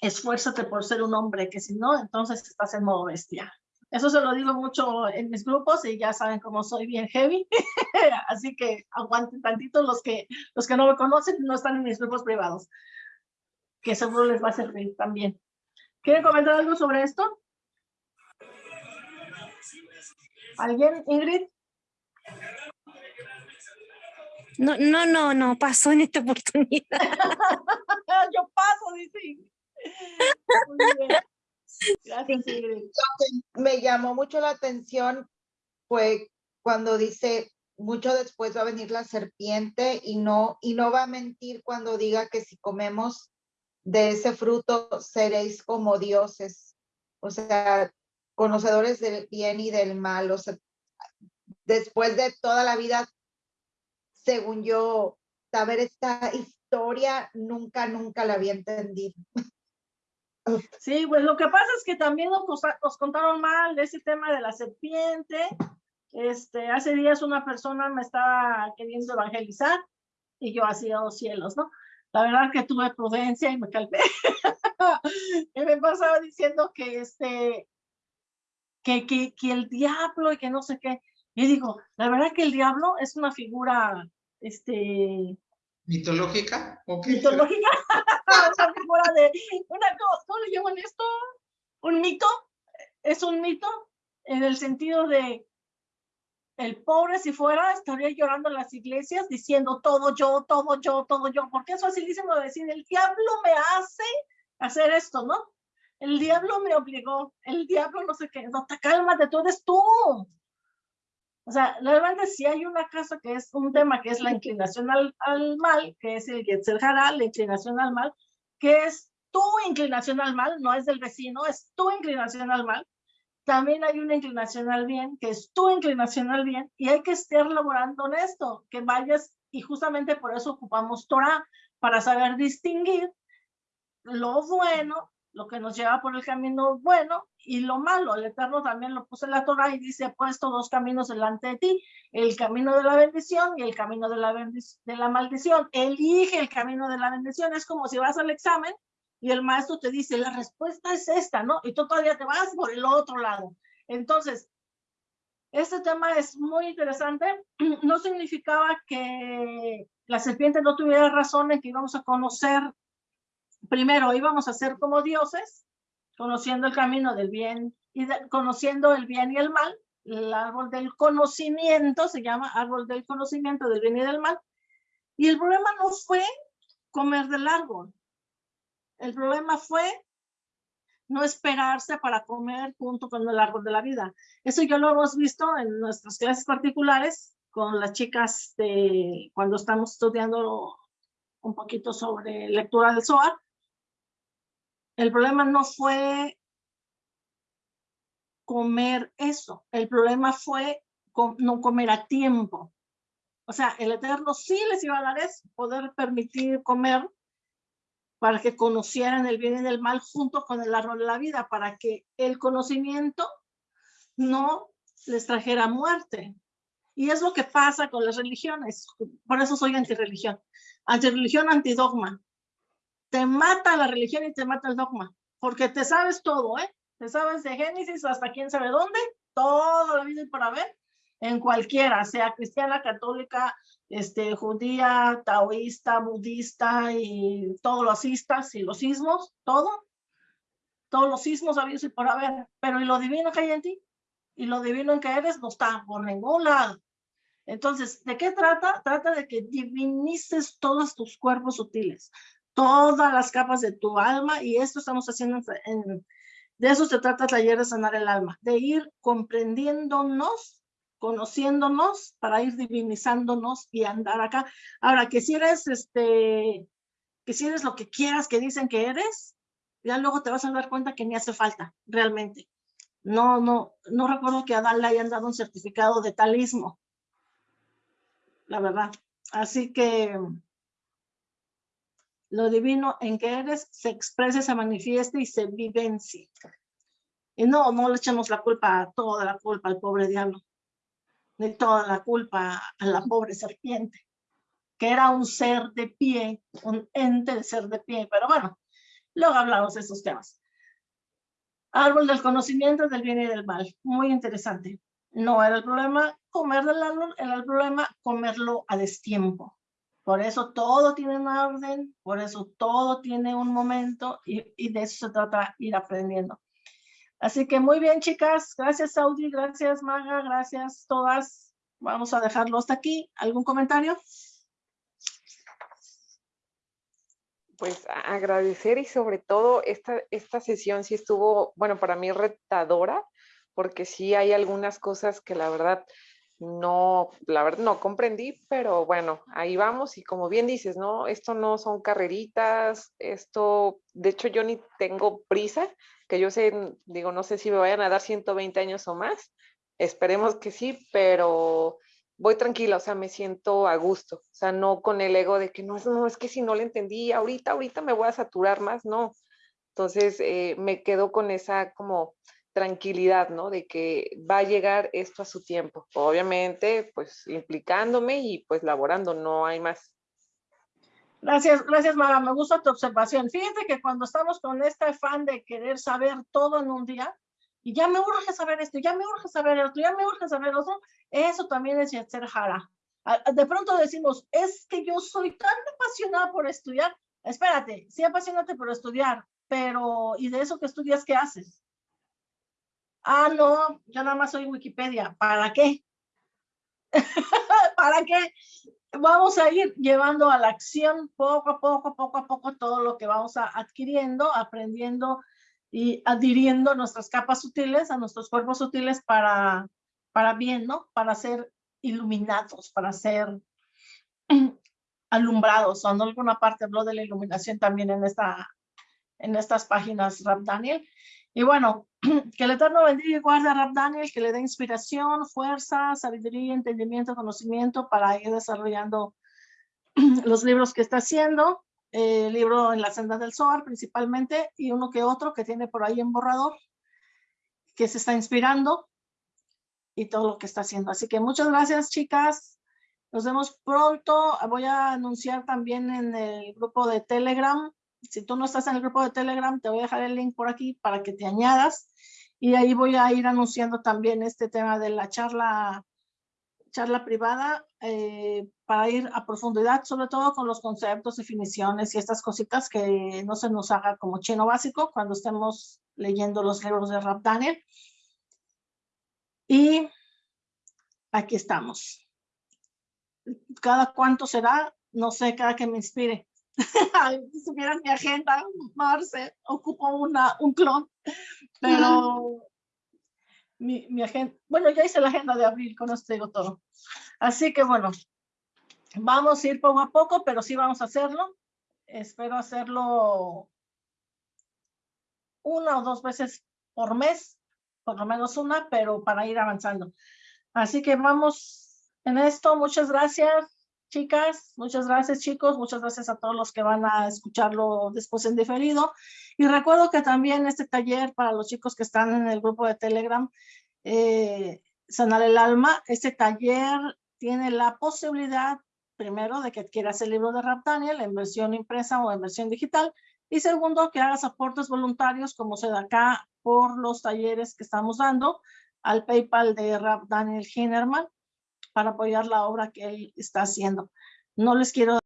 esfuérzate por ser un hombre, que si no, entonces estás en modo bestia. Eso se lo digo mucho en mis grupos y ya saben cómo soy bien heavy. Así que aguanten tantito los que, los que no me conocen, no están en mis grupos privados, que seguro les va a servir también. ¿Quieren comentar algo sobre esto? ¿Alguien, Ingrid? No, no, no, no, pasó en esta oportunidad. Yo paso, dice Ingrid. Muy bien. Gracias, Ingrid. Me llamó mucho la atención fue cuando dice mucho después va a venir la serpiente y no y no va a mentir cuando diga que si comemos de ese fruto seréis como dioses. O sea, conocedores del bien y del mal. O sea, después de toda la vida, según yo, saber esta historia, nunca, nunca la había entendido. Sí, pues lo que pasa es que también nos, contaron mal de ese tema de la serpiente. Este, hace días una persona me estaba queriendo evangelizar y yo hacía dos cielos, ¿no? La verdad que tuve prudencia y me calmé. y me pasaba diciendo que este, que, que, que el diablo y que no sé qué. Y digo, la verdad que el diablo es una figura, este, ¿Mitológica? ¿Mitológica? una figura de, una, ¿cómo le llaman esto? ¿Un mito? Es un mito en el sentido de el pobre si fuera estaría llorando en las iglesias diciendo todo yo, todo yo, todo yo, porque es facilísimo decir, el diablo me hace hacer esto, ¿no? El diablo me obligó, el diablo no sé qué, no, te cálmate, tú eres tú. O sea, realmente si hay una casa que es un tema que es la inclinación al, al mal, que es el Yetzer Hara, la inclinación al mal, que es tu inclinación al mal, no es del vecino, es tu inclinación al mal. También hay una inclinación al bien, que es tu inclinación al bien, y hay que estar laborando en esto, que vayas, y justamente por eso ocupamos Torah, para saber distinguir lo bueno lo que nos lleva por el camino bueno y lo malo. El Eterno también lo puso en la Torah y dice, he puesto dos caminos delante de ti, el camino de la bendición y el camino de la, de la maldición. Elige el camino de la bendición. Es como si vas al examen y el maestro te dice, la respuesta es esta, ¿no? Y tú todavía te vas por el otro lado. Entonces, este tema es muy interesante. No significaba que la serpiente no tuviera razón en que íbamos a conocer primero íbamos a ser como dioses, conociendo el camino del bien y conociendo el bien y el mal. El árbol del conocimiento se llama árbol del conocimiento del bien y del mal. Y el problema no fue comer del árbol. El problema fue no esperarse para comer junto con el árbol de la vida. Eso ya lo hemos visto en nuestras clases particulares con las chicas de cuando estamos estudiando un poquito sobre lectura del Zohar el problema no fue comer eso, el problema fue no comer a tiempo. O sea, el Eterno sí les iba a dar eso, poder permitir comer para que conocieran el bien y el mal junto con el árbol de la vida, para que el conocimiento no les trajera muerte. Y es lo que pasa con las religiones. Por eso soy antirreligión. Antirreligión, antidogma te mata la religión y te mata el dogma, porque te sabes todo, ¿eh? Te sabes de Génesis hasta quién sabe dónde, todo la vida para ver, en cualquiera, sea cristiana, católica, este, judía, taoísta, budista y todos los istas y los ismos, todo. todos los sismos habidos y por haber, pero ¿y lo divino que hay en ti? ¿Y lo divino en que eres? No está por ningún lado. Entonces, ¿de qué trata? Trata de que divinices todos tus cuerpos sutiles, todas las capas de tu alma, y esto estamos haciendo en, de eso se trata el taller de sanar el alma, de ir comprendiéndonos, conociéndonos para ir divinizándonos y andar acá. Ahora, que si eres este, que si eres lo que quieras que dicen que eres, ya luego te vas a dar cuenta que ni hace falta, realmente. No, no, no recuerdo que a le hayan dado un certificado de talismo la verdad. Así que lo divino en que eres se expresa, se manifiesta y se vivencia. Y no, no le echemos la culpa, toda la culpa al pobre diablo, ni toda la culpa a la pobre serpiente, que era un ser de pie, un ente de ser de pie, pero bueno, luego hablamos de esos temas. Árbol del conocimiento del bien y del mal, muy interesante. No era el problema comer del árbol, era el problema comerlo a destiempo. Por eso todo tiene una orden, por eso todo tiene un momento y, de eso se trata ir aprendiendo. Así que muy bien, chicas. Gracias, Saudi. Gracias, Maga. Gracias, todas. Vamos a dejarlo hasta aquí. ¿Algún comentario? Pues agradecer y sobre todo esta, esta sesión sí estuvo, bueno, para mí retadora, porque sí hay algunas cosas que la verdad no, la verdad no comprendí, pero bueno, ahí vamos y como bien dices, ¿no? Esto no son carreritas, esto, de hecho yo ni tengo prisa, que yo sé, digo, no sé si me vayan a dar 120 años o más, esperemos que sí, pero voy tranquila, o sea, me siento a gusto, o sea, no con el ego de que no, no es que si no le entendí, ahorita, ahorita me voy a saturar más, no. Entonces, eh, me quedo con esa como tranquilidad, ¿no? De que va a llegar esto a su tiempo. Obviamente, pues implicándome y pues laborando, no hay más. Gracias, gracias Mara, me gusta tu observación. Fíjate que cuando estamos con este afán de querer saber todo en un día, y ya me urge saber esto, ya me urge saber esto, ya me urge saber otro, eso también es ser Jara. De pronto decimos, es que yo soy tan apasionada por estudiar. Espérate, sí apasionate por estudiar, pero ¿y de eso que estudias qué haces? Ah, no, yo nada más soy Wikipedia. ¿Para qué? ¿Para qué? Vamos a ir llevando a la acción poco a poco, poco a poco, todo lo que vamos a adquiriendo, aprendiendo y adhiriendo nuestras capas sutiles a nuestros cuerpos sutiles para, para bien, ¿no? Para ser iluminados, para ser alumbrados. O en alguna parte habló de la iluminación también en, esta, en estas páginas, Rap Daniel. Y bueno, que el Eterno bendiga y guarde a Rab Daniel, que le dé inspiración, fuerza, sabiduría, entendimiento, conocimiento para ir desarrollando los libros que está haciendo. El libro en la senda del Zohar principalmente y uno que otro que tiene por ahí en borrador, que se está inspirando y todo lo que está haciendo. Así que muchas gracias, chicas. Nos vemos pronto. Voy a anunciar también en el grupo de Telegram si tú no estás en el grupo de Telegram, te voy a dejar el link por aquí para que te añadas. Y ahí voy a ir anunciando también este tema de la charla, charla privada eh, para ir a profundidad, sobre todo con los conceptos, definiciones y estas cositas que no se nos haga como chino básico cuando estemos leyendo los libros de Rap Daniel. Y aquí estamos. Cada cuánto será, no sé, cada que me inspire. si supieran mi agenda, Marce, ocupo una, un clon, pero mi, mi, agenda, bueno, ya hice la agenda de abril, con esto digo todo. Así que bueno, vamos a ir poco a poco, pero sí vamos a hacerlo. Espero hacerlo una o dos veces por mes, por lo menos una, pero para ir avanzando. Así que vamos en esto. Muchas gracias chicas, muchas gracias chicos, muchas gracias a todos los que van a escucharlo después en diferido. Y recuerdo que también este taller para los chicos que están en el grupo de Telegram, eh, el Alma, este taller tiene la posibilidad, primero, de que adquieras el libro de Rap Daniel en versión impresa o en versión digital, y segundo, que hagas aportes voluntarios, como se da acá por los talleres que estamos dando, al PayPal de Rap Daniel Hinnerman, para apoyar la obra que él está haciendo. No les quiero